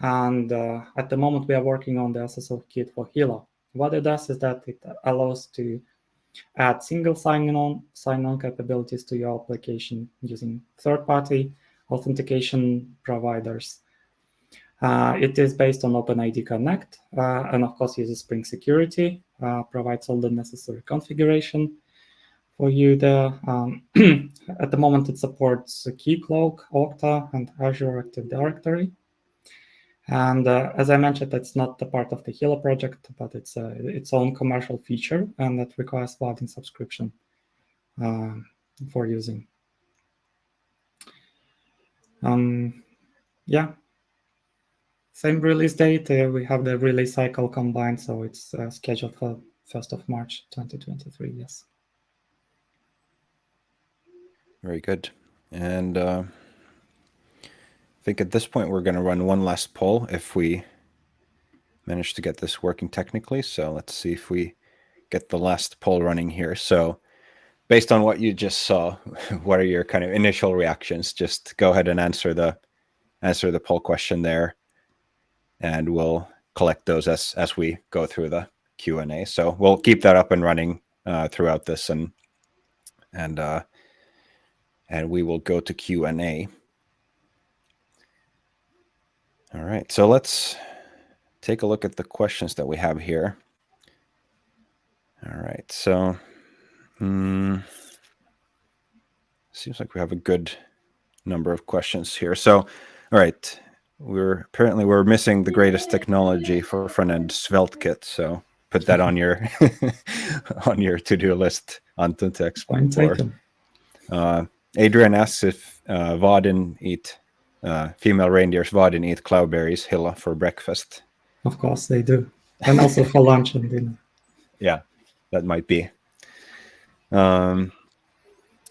and uh, at the moment we are working on the SSO kit for Hilla. what it does is that it allows to add single sign-on sign-on capabilities to your application using third-party authentication providers. Uh, it is based on OpenID Connect, uh, and of course uses Spring Security, uh, provides all the necessary configuration for you there. Um, [clears throat] at the moment, it supports Keycloak, Okta, and Azure Active Directory. And uh, as I mentioned, that's not a part of the Hilla project, but it's uh, its own commercial feature, and that requires Vaadin subscription uh, for using. Um, yeah, same release date. Uh, we have the release cycle combined, so it's uh, scheduled for 1st of March 2023. Yes. Very good. And uh, I think at this point we're going to run one last poll if we manage to get this working technically. So let's see if we get the last poll running here. So based on what you just saw, [laughs] what are your kind of initial reactions? Just go ahead and answer the answer the poll question there, and we'll collect those as as we go through the Q and A. So we'll keep that up and running uh, throughout this, and and uh, and we will go to Q and A. All right, so let's take a look at the questions that we have here. All right, so um, seems like we have a good number of questions here. So, all right, we're apparently we're missing the greatest technology for front-end SvelteKit. So put that on your [laughs] on your to-do list, Anton, to explain. Uh, Adrian asks if uh, Vaadin eat uh, female reindeers Vaadin eat cloudberries Hilla for breakfast. Of course they do, and also for lunch and dinner. [laughs] Yeah, that might be. Um,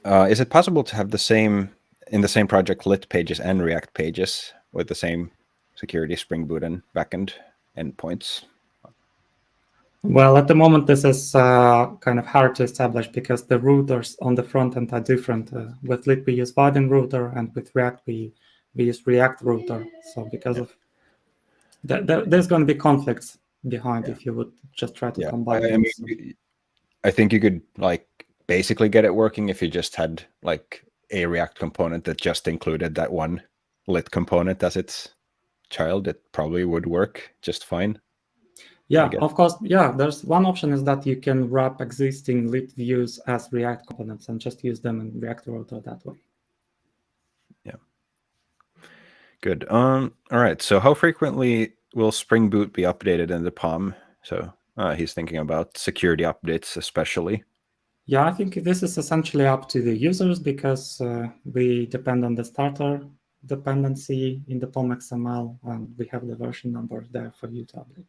uh, is it possible to have the same in the same project lit pages and React pages with the same security Spring Boot and backend endpoints? Well, at the moment, this is uh, kind of hard to establish because the routers on the front end are different. Uh, with Lit, we use Vaadin router, and with React, we we use React router. So because yeah. of that, that, there's going to be conflicts behind yeah. if you would just try to yeah. combine. I, I, mean, I think you could like basically get it working if you just had like a React component that just included that one lit component as its child. It probably would work just fine. Yeah, of course. Yeah, there's one option is that you can wrap existing lit views as React components and just use them in React router that way. Yeah. Good. Um, all right. So how frequently will Spring Boot be updated in the POM? So uh, he's thinking about security updates, especially. Yeah, I think this is essentially up to the users because uh, we depend on the starter dependency in the POM XML, and we have the version number there for you to update.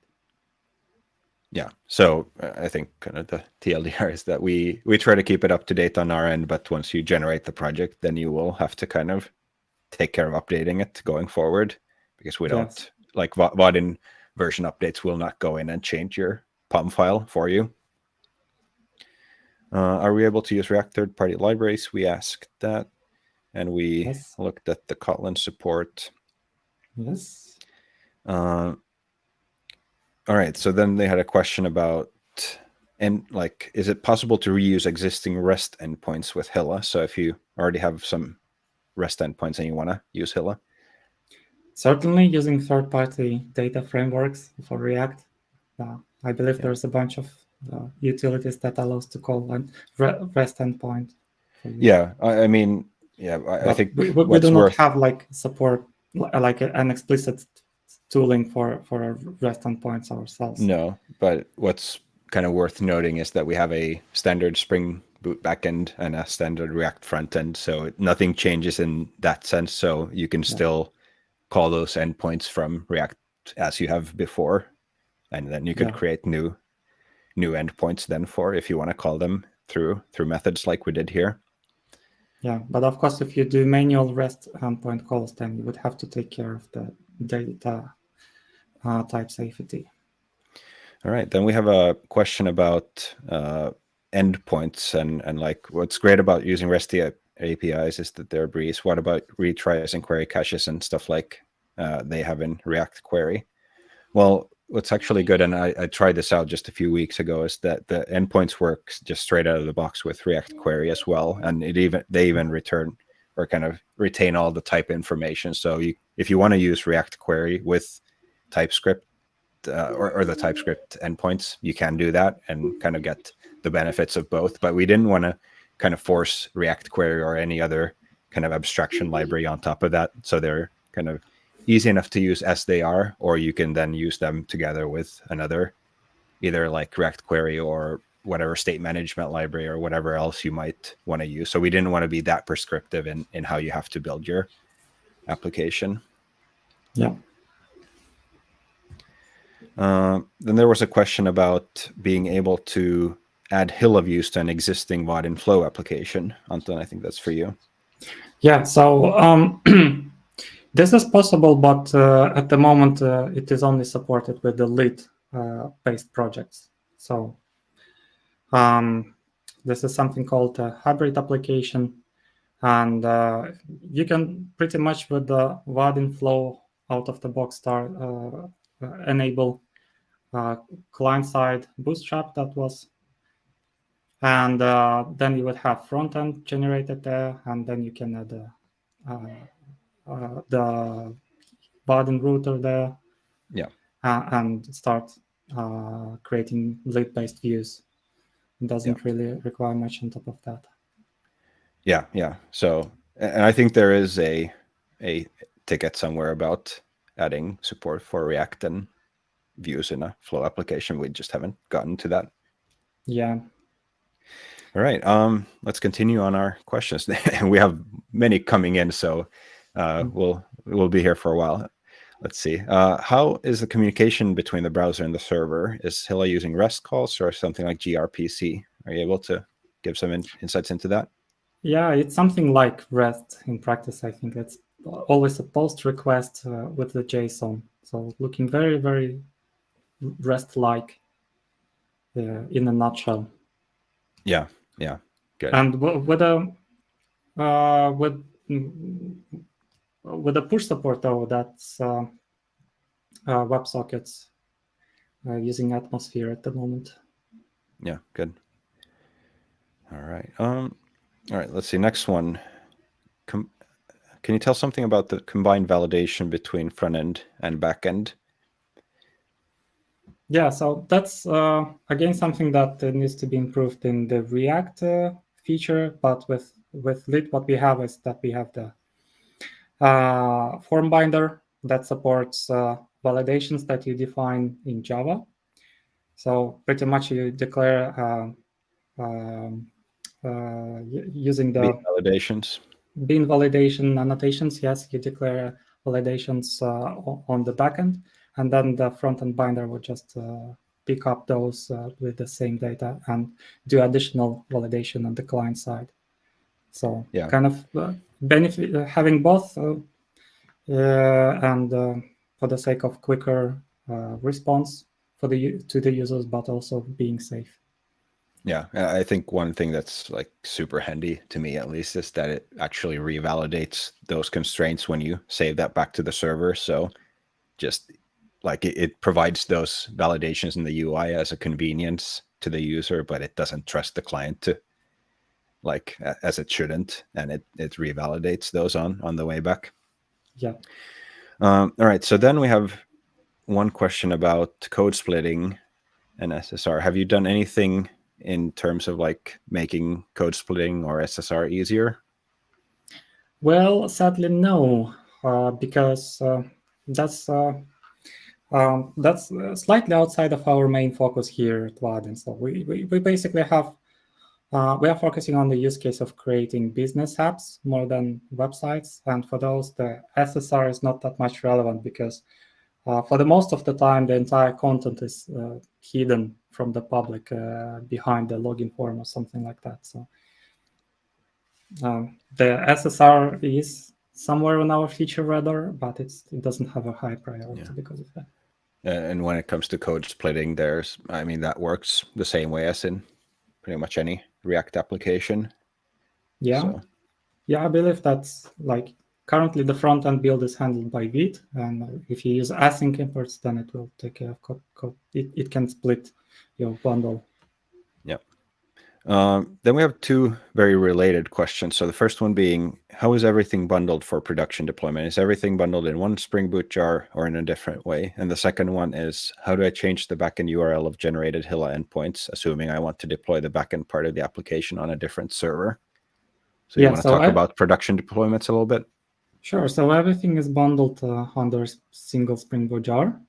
Yeah, so uh, I think kind of the TLDR is that we we try to keep it up to date on our end, but once you generate the project, then you will have to kind of take care of updating it going forward because we don't like Vaadin version updates will not go in and change your POM file for you. Uh, are we able to use React third-party libraries? We asked that, and we yes. looked at the Kotlin support. Yes. Uh, all right. So then they had a question about, and like, is it possible to reuse existing REST endpoints with Hilla? So if you already have some REST endpoints and you want to use Hilla? Certainly using third-party data frameworks for React. Uh, I believe yeah. there's a bunch of uh, utilities that allows to call a REST endpoint. Yeah, I, I mean, yeah, I, I think we, we, we do not worth... have like support, like an explicit tooling for for REST endpoints ourselves. No, but what's kind of worth noting is that we have a standard Spring Boot backend and a standard React frontend. So nothing changes in that sense. So you can still call those endpoints from React as you have before. And then you could yeah. create new new endpoints then for if you want to call them through through methods like we did here. Yeah, but of course, if you do manual REST endpoint calls, then you would have to take care of the data uh, type safety. All right, then we have a question about uh, endpoints and and like what's great about using REST APIs is that they're breeze. What about retries and query caches and stuff like uh, they have in React Query? Well, what's actually good, and I, I tried this out just a few weeks ago, is that the endpoints work just straight out of the box with React Query as well, and it even they even return or kind of retain all the type information. So you, if you want to use React Query with TypeScript uh, or, or the TypeScript endpoints, you can do that and kind of get the benefits of both. But we didn't want to kind of force React Query or any other kind of abstraction library on top of that. So they're kind of easy enough to use as they are, or you can then use them together with another, either like React Query or whatever state management library or whatever else you might want to use. So we didn't want to be that prescriptive in, in how you have to build your application. Yeah. Uh, then there was a question about being able to add Hilla views to an existing Vaadin Flow application. Anton, I think that's for you. Yeah, so um, [clears throat] this is possible, but uh, at the moment uh, it is only supported with the Lit-based uh, projects. So um, this is something called a hybrid application. And uh, you can pretty much with the Vaadin Flow out of the box start uh, enable client-side bootstrap that was and uh, then you would have front end generated there, and then you can add uh, uh, the Vaadin router there. Yeah. and start creating Lit-based views. It doesn't yeah. really require much on top of that. Yeah, yeah. So, and I think there is a a ticket somewhere about adding support for React and views in a Flow application. We just haven't gotten to that. Yeah, all right, um, let's continue on our questions. [laughs] we have many coming in, so uh, mm. we'll we'll be here for a while. Let's see. Uh, how is the communication between the browser and the server? Is Hilla using REST calls or something like gRPC? Are you able to give some in insights into that? Yeah, it's something like REST in practice. I think it's always a post request uh, with the JSON. So looking very, very REST-like uh, in a nutshell. Yeah, yeah, good. And with a uh, with with the push support though, that's uh, uh, WebSockets uh, using Atmosphere at the moment. Yeah, good. All right. Um, all right. Let's see. Next one. Com can you tell something about the combined validation between front end and back end? Yeah, so that's uh, again something that uh, needs to be improved in the React uh, feature. But with with Lit, what we have is that we have the uh, form binder that supports uh, validations that you define in Java. So pretty much you declare uh, um, using the bean validations. Bean validation annotations. Yes, you declare validations on the backend and then the front-end binder would just uh, pick up those uh, with the same data and do additional validation on the client side. So yeah. kind of uh, benefit uh, having both uh, uh, and for the sake of quicker response for the to the users, but also being safe. Yeah, I think one thing that's like super handy to me at least is that it actually revalidates those constraints when you save that back to the server. So just like it, it, provides those validations in the UI as a convenience to the user, but it doesn't trust the client to like as it shouldn't, and it it revalidates those on on the way back. Yeah. Um, all right. So then we have one question about code splitting and SSR. Have you done anything in terms of like making code splitting or SSR easier? Well, sadly, no, uh, because uh, that's uh, um, that's uh, slightly outside of our main focus here at Vaadin. So we, we, we basically have, uh, we are focusing on the use case of creating business apps more than websites. And for those, the SSR is not that much relevant because uh, for the most of the time, the entire content is uh, hidden from the public uh, behind the login form or something like that. So um, the SSR is somewhere on our feature radar, but it's it doesn't have a high priority yeah. because of that. And when it comes to code splitting, there's, I mean, that works the same way as in pretty much any React application. Yeah. So. Yeah, I believe that's like currently the front end build is handled by Vite, and if you use async imports, then it will take care of code. code. It, it can split your bundle. Um, then we have two very related questions. So the first one being, how is everything bundled for production deployment? Is everything bundled in one Spring Boot jar or in a different way? And the second one is, how do I change the backend URL of generated Hilla endpoints, assuming I want to deploy the backend part of the application on a different server? So you yeah, want to so talk I, about production deployments a little bit? Sure. So everything is bundled uh, under single Spring Boot jar.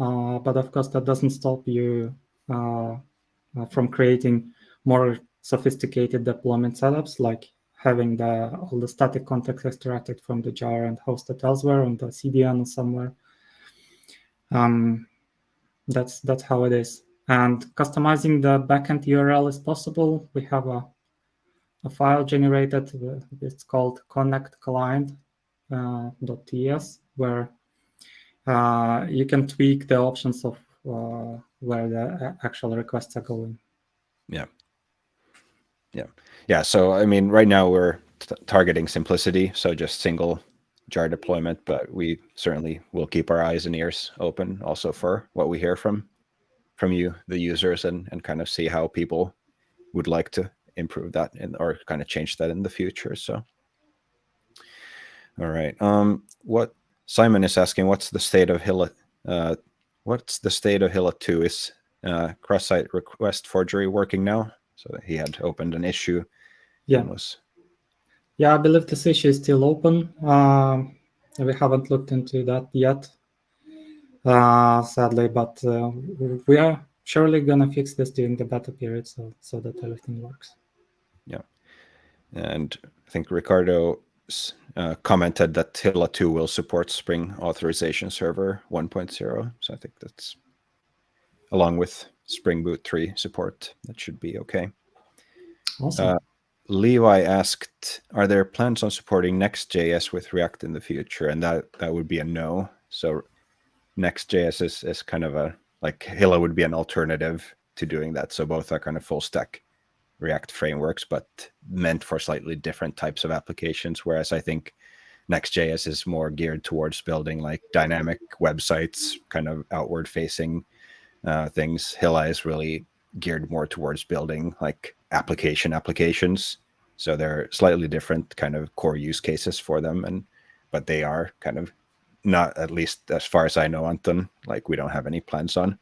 Uh, but of course, that doesn't stop you uh, uh from creating more sophisticated deployment setups, like having the all the static context extracted from the jar and hosted elsewhere on the CDN or somewhere. Um, that's that's how it is. And customizing the backend URL is possible. We have a, a file generated. It's called connect client uh, where uh, you can tweak the options of uh, where the actual requests are going. Yeah. Yeah. Yeah. So, I mean, right now we're targeting simplicity. So just single jar deployment, but we certainly will keep our eyes and ears open also for what we hear from from you, the users, and and kind of see how people would like to improve that and or kind of change that in the future. So, all right. Um, what Simon is asking, what's the state of Hilla? Uh, what's the state of Hilla two? Is uh, cross-site request forgery working now? So he had opened an issue. Yeah. Was... Yeah, I believe this issue is still open. Uh, we haven't looked into that yet, uh, sadly, but uh, we are surely gonna fix this during the beta period, so so that everything works. Yeah, and I think Ricardo uh, commented that Hilla 2 will support Spring Authorization Server 1.0. So I think that's along with Spring Boot 3 support. That should be okay. Awesome. Uh, Levi asked, are there plans on supporting Next.js with React in the future? And that, that would be a no. So Next.js is, is kind of a, like Hilla would be an alternative to doing that. So both are kind of full stack React frameworks, but meant for slightly different types of applications. Whereas I think Next.js is more geared towards building like dynamic websites, kind of outward facing uh, things. Hilla is really geared more towards building like application applications. So they're slightly different kind of core use cases for them, and but they are kind of not at least as far as I know, Anton. Like we don't have any plans on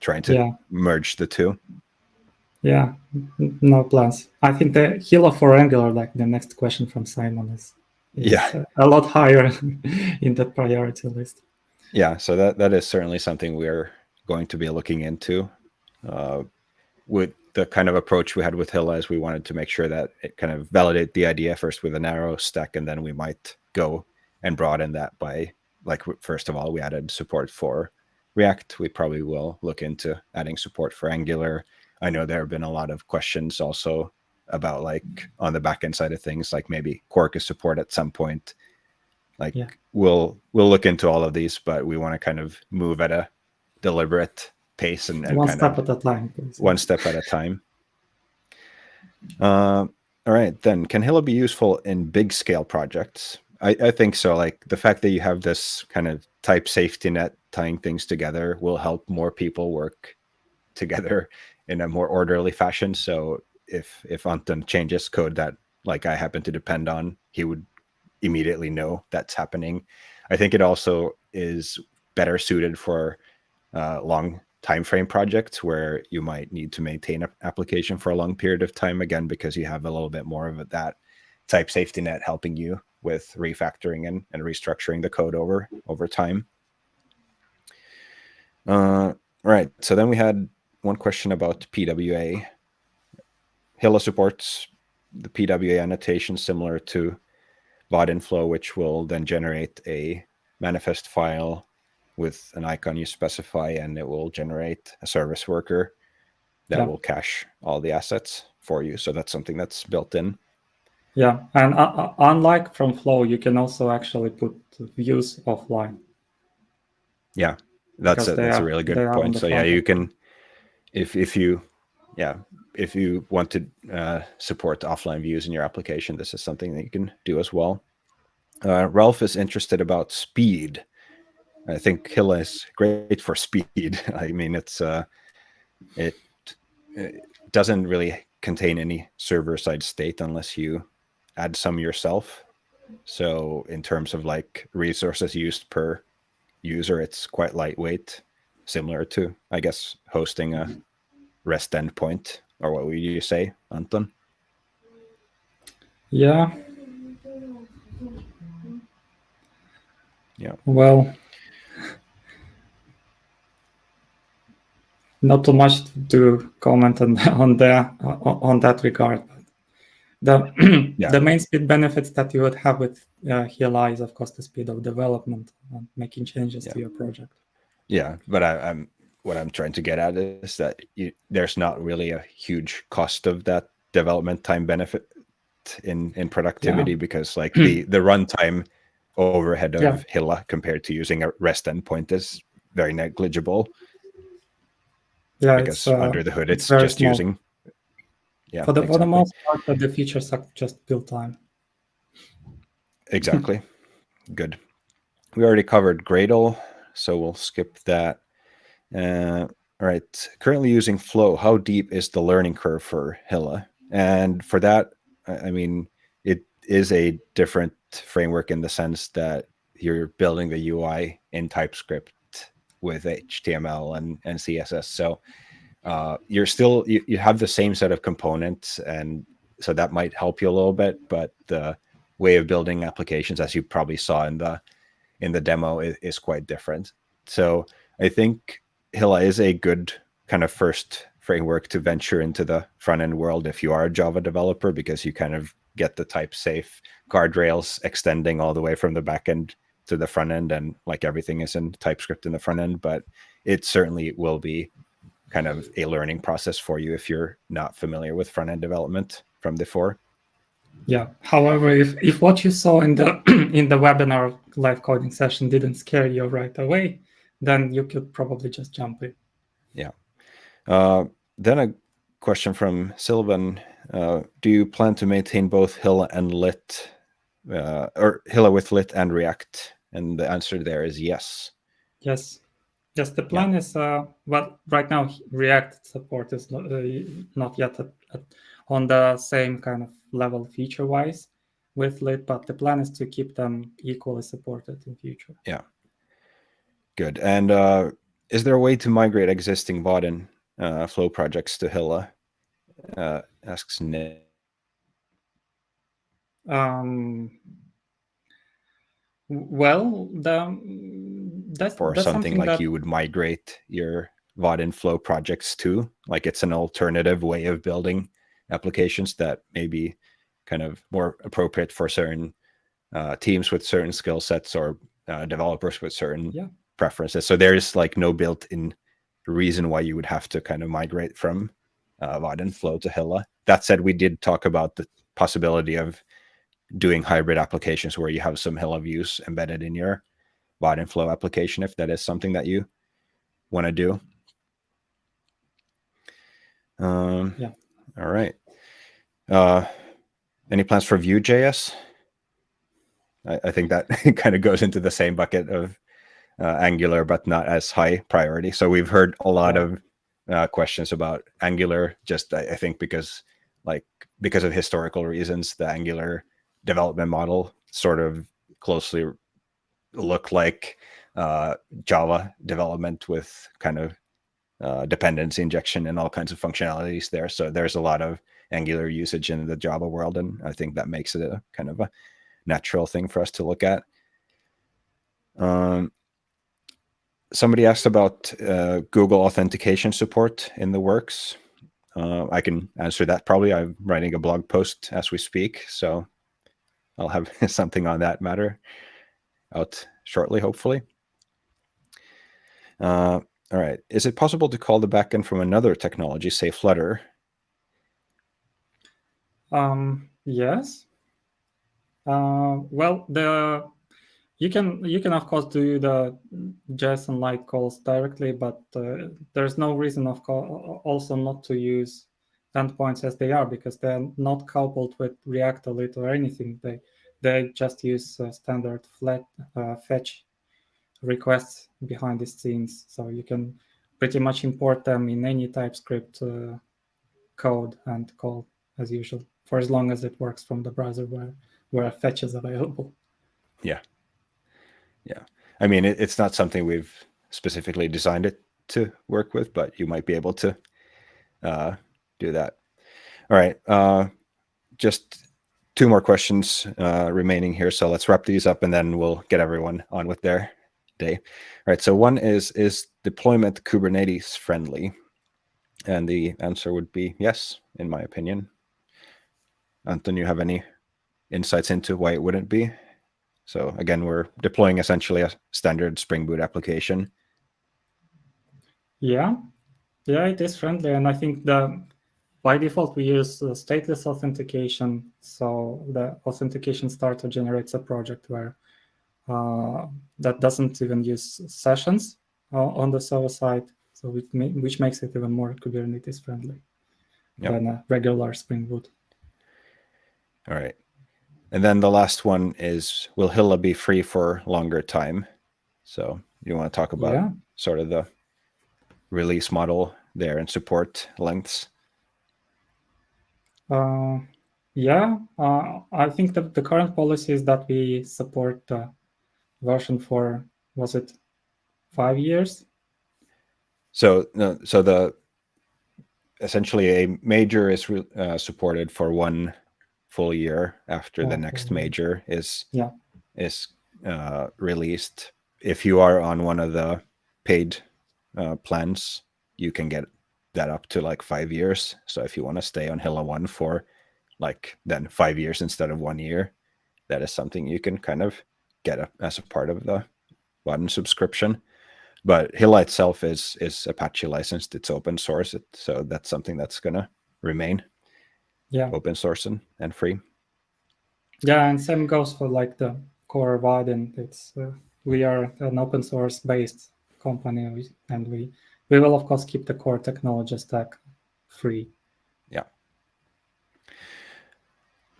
trying to yeah. merge the two. Yeah, no plans. I think the Hilla for Angular, like the next question from Simon, is, is yeah a lot higher [laughs] in the priority list. Yeah, so that that is certainly something we're going to be looking into. Uh, with the kind of approach we had with Hilla is we wanted to make sure that it kind of validate the idea first with a narrow stack, and then we might go and broaden that by like first of all we added support for React. We probably will look into adding support for Angular. I know there have been a lot of questions also about like on the backend side of things, like maybe Quarkus support at some point. Like yeah. we'll we'll look into all of these, but we want to kind of move at a deliberate pace and, and one step at a time. Please. One step at a time. Uh, all right, then can Hilla be useful in big scale projects? I, I think so. Like the fact that you have this kind of type safety net tying things together will help more people work together in a more orderly fashion. So if if Anton changes code that like I happen to depend on, he would immediately know that's happening. I think it also is better suited for uh, long time frame projects where you might need to maintain an application for a long period of time again because you have a little bit more of that type safety net helping you with refactoring and, and restructuring the code over over time. Uh, right so then we had one question about pwa hilla supports the pwa annotation similar to Vaadinflow which will then generate a manifest file with an icon you specify and it will generate a service worker that yeah. will cache all the assets for you. So that's something that's built in. Yeah, and uh, uh unlike from Flow, you can also actually put views offline. Yeah, that's a, that's are, a really good point. So yeah, you can, if if you, yeah, if you want to uh, support offline views in your application, this is something that you can do as well. Uh, Ralph is interested about speed. I think Hilla is great for speed. [laughs] I mean, it's uh, it, it doesn't really contain any server side state unless you add some yourself. So in terms of like resources used per user, it's quite lightweight, similar to I guess hosting a REST endpoint, or what would you say, Anton? Yeah. Yeah. Well, not too much to comment on [laughs] on the on that regard. The [clears throat] yeah. the main speed benefits that you would have with uh, Hilla is, of course, the speed of development and making changes yeah. to your project. Yeah, but I, am what I'm trying to get at is that you, there's not really a huge cost of that development time benefit in in productivity yeah. because like [clears throat] the the runtime overhead of yeah. Hilla compared to using a REST endpoint is very negligible. Yeah, because uh, under the hood it's, it's just small. using. Yeah, for the exactly. for the most part, the features are just build time. Exactly. [laughs] Good. We already covered Gradle, so we'll skip that. Uh, all right. Currently using Flow. How deep is the learning curve for Hilla? And for that, I mean, it is a different framework in the sense that you're building the UI in TypeScript with HTML and, and CSS. So uh, you're still, you, you have the same set of components and so that might help you a little bit, but the way of building applications, as you probably saw in the, in the demo is, is quite different. So I think Hilla is a good kind of first framework to venture into the front end world if you are a Java developer, because you kind of get the type safe guardrails extending all the way from the back end to the front end. And like everything is in TypeScript in the front end, but it certainly will be kind of a learning process for you if you're not familiar with front end development from before. Yeah. However, if, if what you saw in the [clears throat] in the webinar live coding session didn't scare you right away, then you could probably just jump in. Yeah. Uh, then a question from Sylvan. Uh, do you plan to maintain both Hilla and Lit, uh, or Hilla with Lit and React? And the answer there is yes. Yes. Yes, the plan yeah. is, uh, well, right now React support is not, uh, not yet at, at, on the same kind of level feature-wise with Lit, but the plan is to keep them equally supported in future. Yeah. Good. And uh, is there a way to migrate existing Vaadin uh, flow projects to Hilla? Uh, asks Nick. Um, well, the, that's for that's something, something like that... you would migrate your Vaadin flow projects to, like it's an alternative way of building applications that may be kind of more appropriate for certain uh, teams with certain skill sets or uh, developers with certain yeah preferences. So there's like no built-in reason why you would have to kind of migrate from uh, Vaadin Flow to Hilla. That said, we did talk about the possibility of doing hybrid applications where you have some Hilla views embedded in your Vaadin Flow application, if that is something that you want to do. Um, yeah. All right. Uh, any plans for Vue.js? I, I think that [laughs] kind of goes into the same bucket of uh, Angular, but not as high priority. So we've heard a lot of uh, questions about Angular, just I, I, think because like because of historical reasons, the Angular development model sort of closely look like uh, Java development with kind of uh, dependency injection and all kinds of functionalities there. So there's a lot of Angular usage in the Java world, and I think that makes it a kind of a natural thing for us to look at. Um, somebody asked about uh, Google authentication support in the works. Uh, I can answer that probably. I'm writing a blog post as we speak, so I'll have [laughs] something on that matter out shortly, hopefully. Uh, all right. Is it possible to call the backend from another technology, say Flutter? Um, yes. Uh, well, the you can you can of course do the JSON like calls directly, but uh, there's no reason of also not to use endpoints as they are because they're not coupled with React or Lit or anything. They they just use uh, standard flat uh, fetch requests behind the scenes. So you can pretty much import them in any TypeScript uh, code and call as usual for as long as it works from the browser where, where fetch is available. Yeah. Yeah. I mean, it, it's not something we've specifically designed it to work with, but you might be able to uh, do that. All right. Uh, just two more questions uh, remaining here. So let's wrap these up and then we'll get everyone on with their day. All right. So one is, is deployment Kubernetes friendly? And the answer would be yes, in my opinion. Anton, you have any insights into why it wouldn't be? So again, we're deploying essentially a standard Spring Boot application. Yeah, yeah, it is friendly. And I think that by default, we use uh, stateless authentication. So the authentication starter generates a project where uh, that doesn't even use sessions uh, on the server side. So which makes it even more Kubernetes friendly yep. than a regular Spring Boot. All right. And then the last one is, will Hilla be free for longer time? So you want to talk about yeah. sort of the release model there and support lengths? Uh, yeah, uh, I think that the current policy is that we support uh, version for, was it five years? So, no, so the essentially a major is uh, supported for one full year after the next major is yeah. is uh, released. If you are on one of the paid uh, plans, you can get that up to like five years. So if you want to stay on Hilla one for like then five years instead of one year, that is something you can kind of get a, as a part of the one subscription. But Hilla itself is is Apache licensed. It's open source, so that's something that's gonna remain yeah open source and, and free yeah and same goes for like the core Vaadin it's uh, we are an open source based company and we we will of course keep the core technology stack free. Yeah.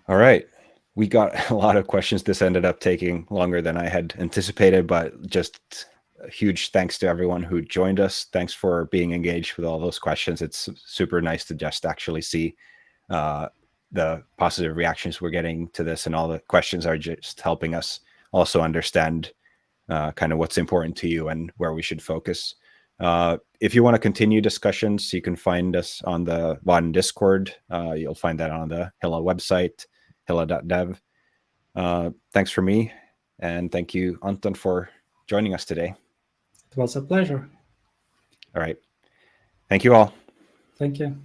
All right. We got [laughs] a lot of questions. This ended up taking longer than i had anticipated but just a huge thanks to everyone who joined us. Thanks for being engaged with all those questions. It's super nice to just actually see uh, the positive reactions we're getting to this and all the questions are just helping us also understand uh, kind of what's important to you and where we should focus. Uh, if you want to continue discussions, you can find us on the Vaadin Discord. Uh, you'll find that on the Hilla website, hilla.dev. Uh, thanks for me. And thank you, Anton, for joining us today. It was a pleasure. All right. Thank you all. Thank you.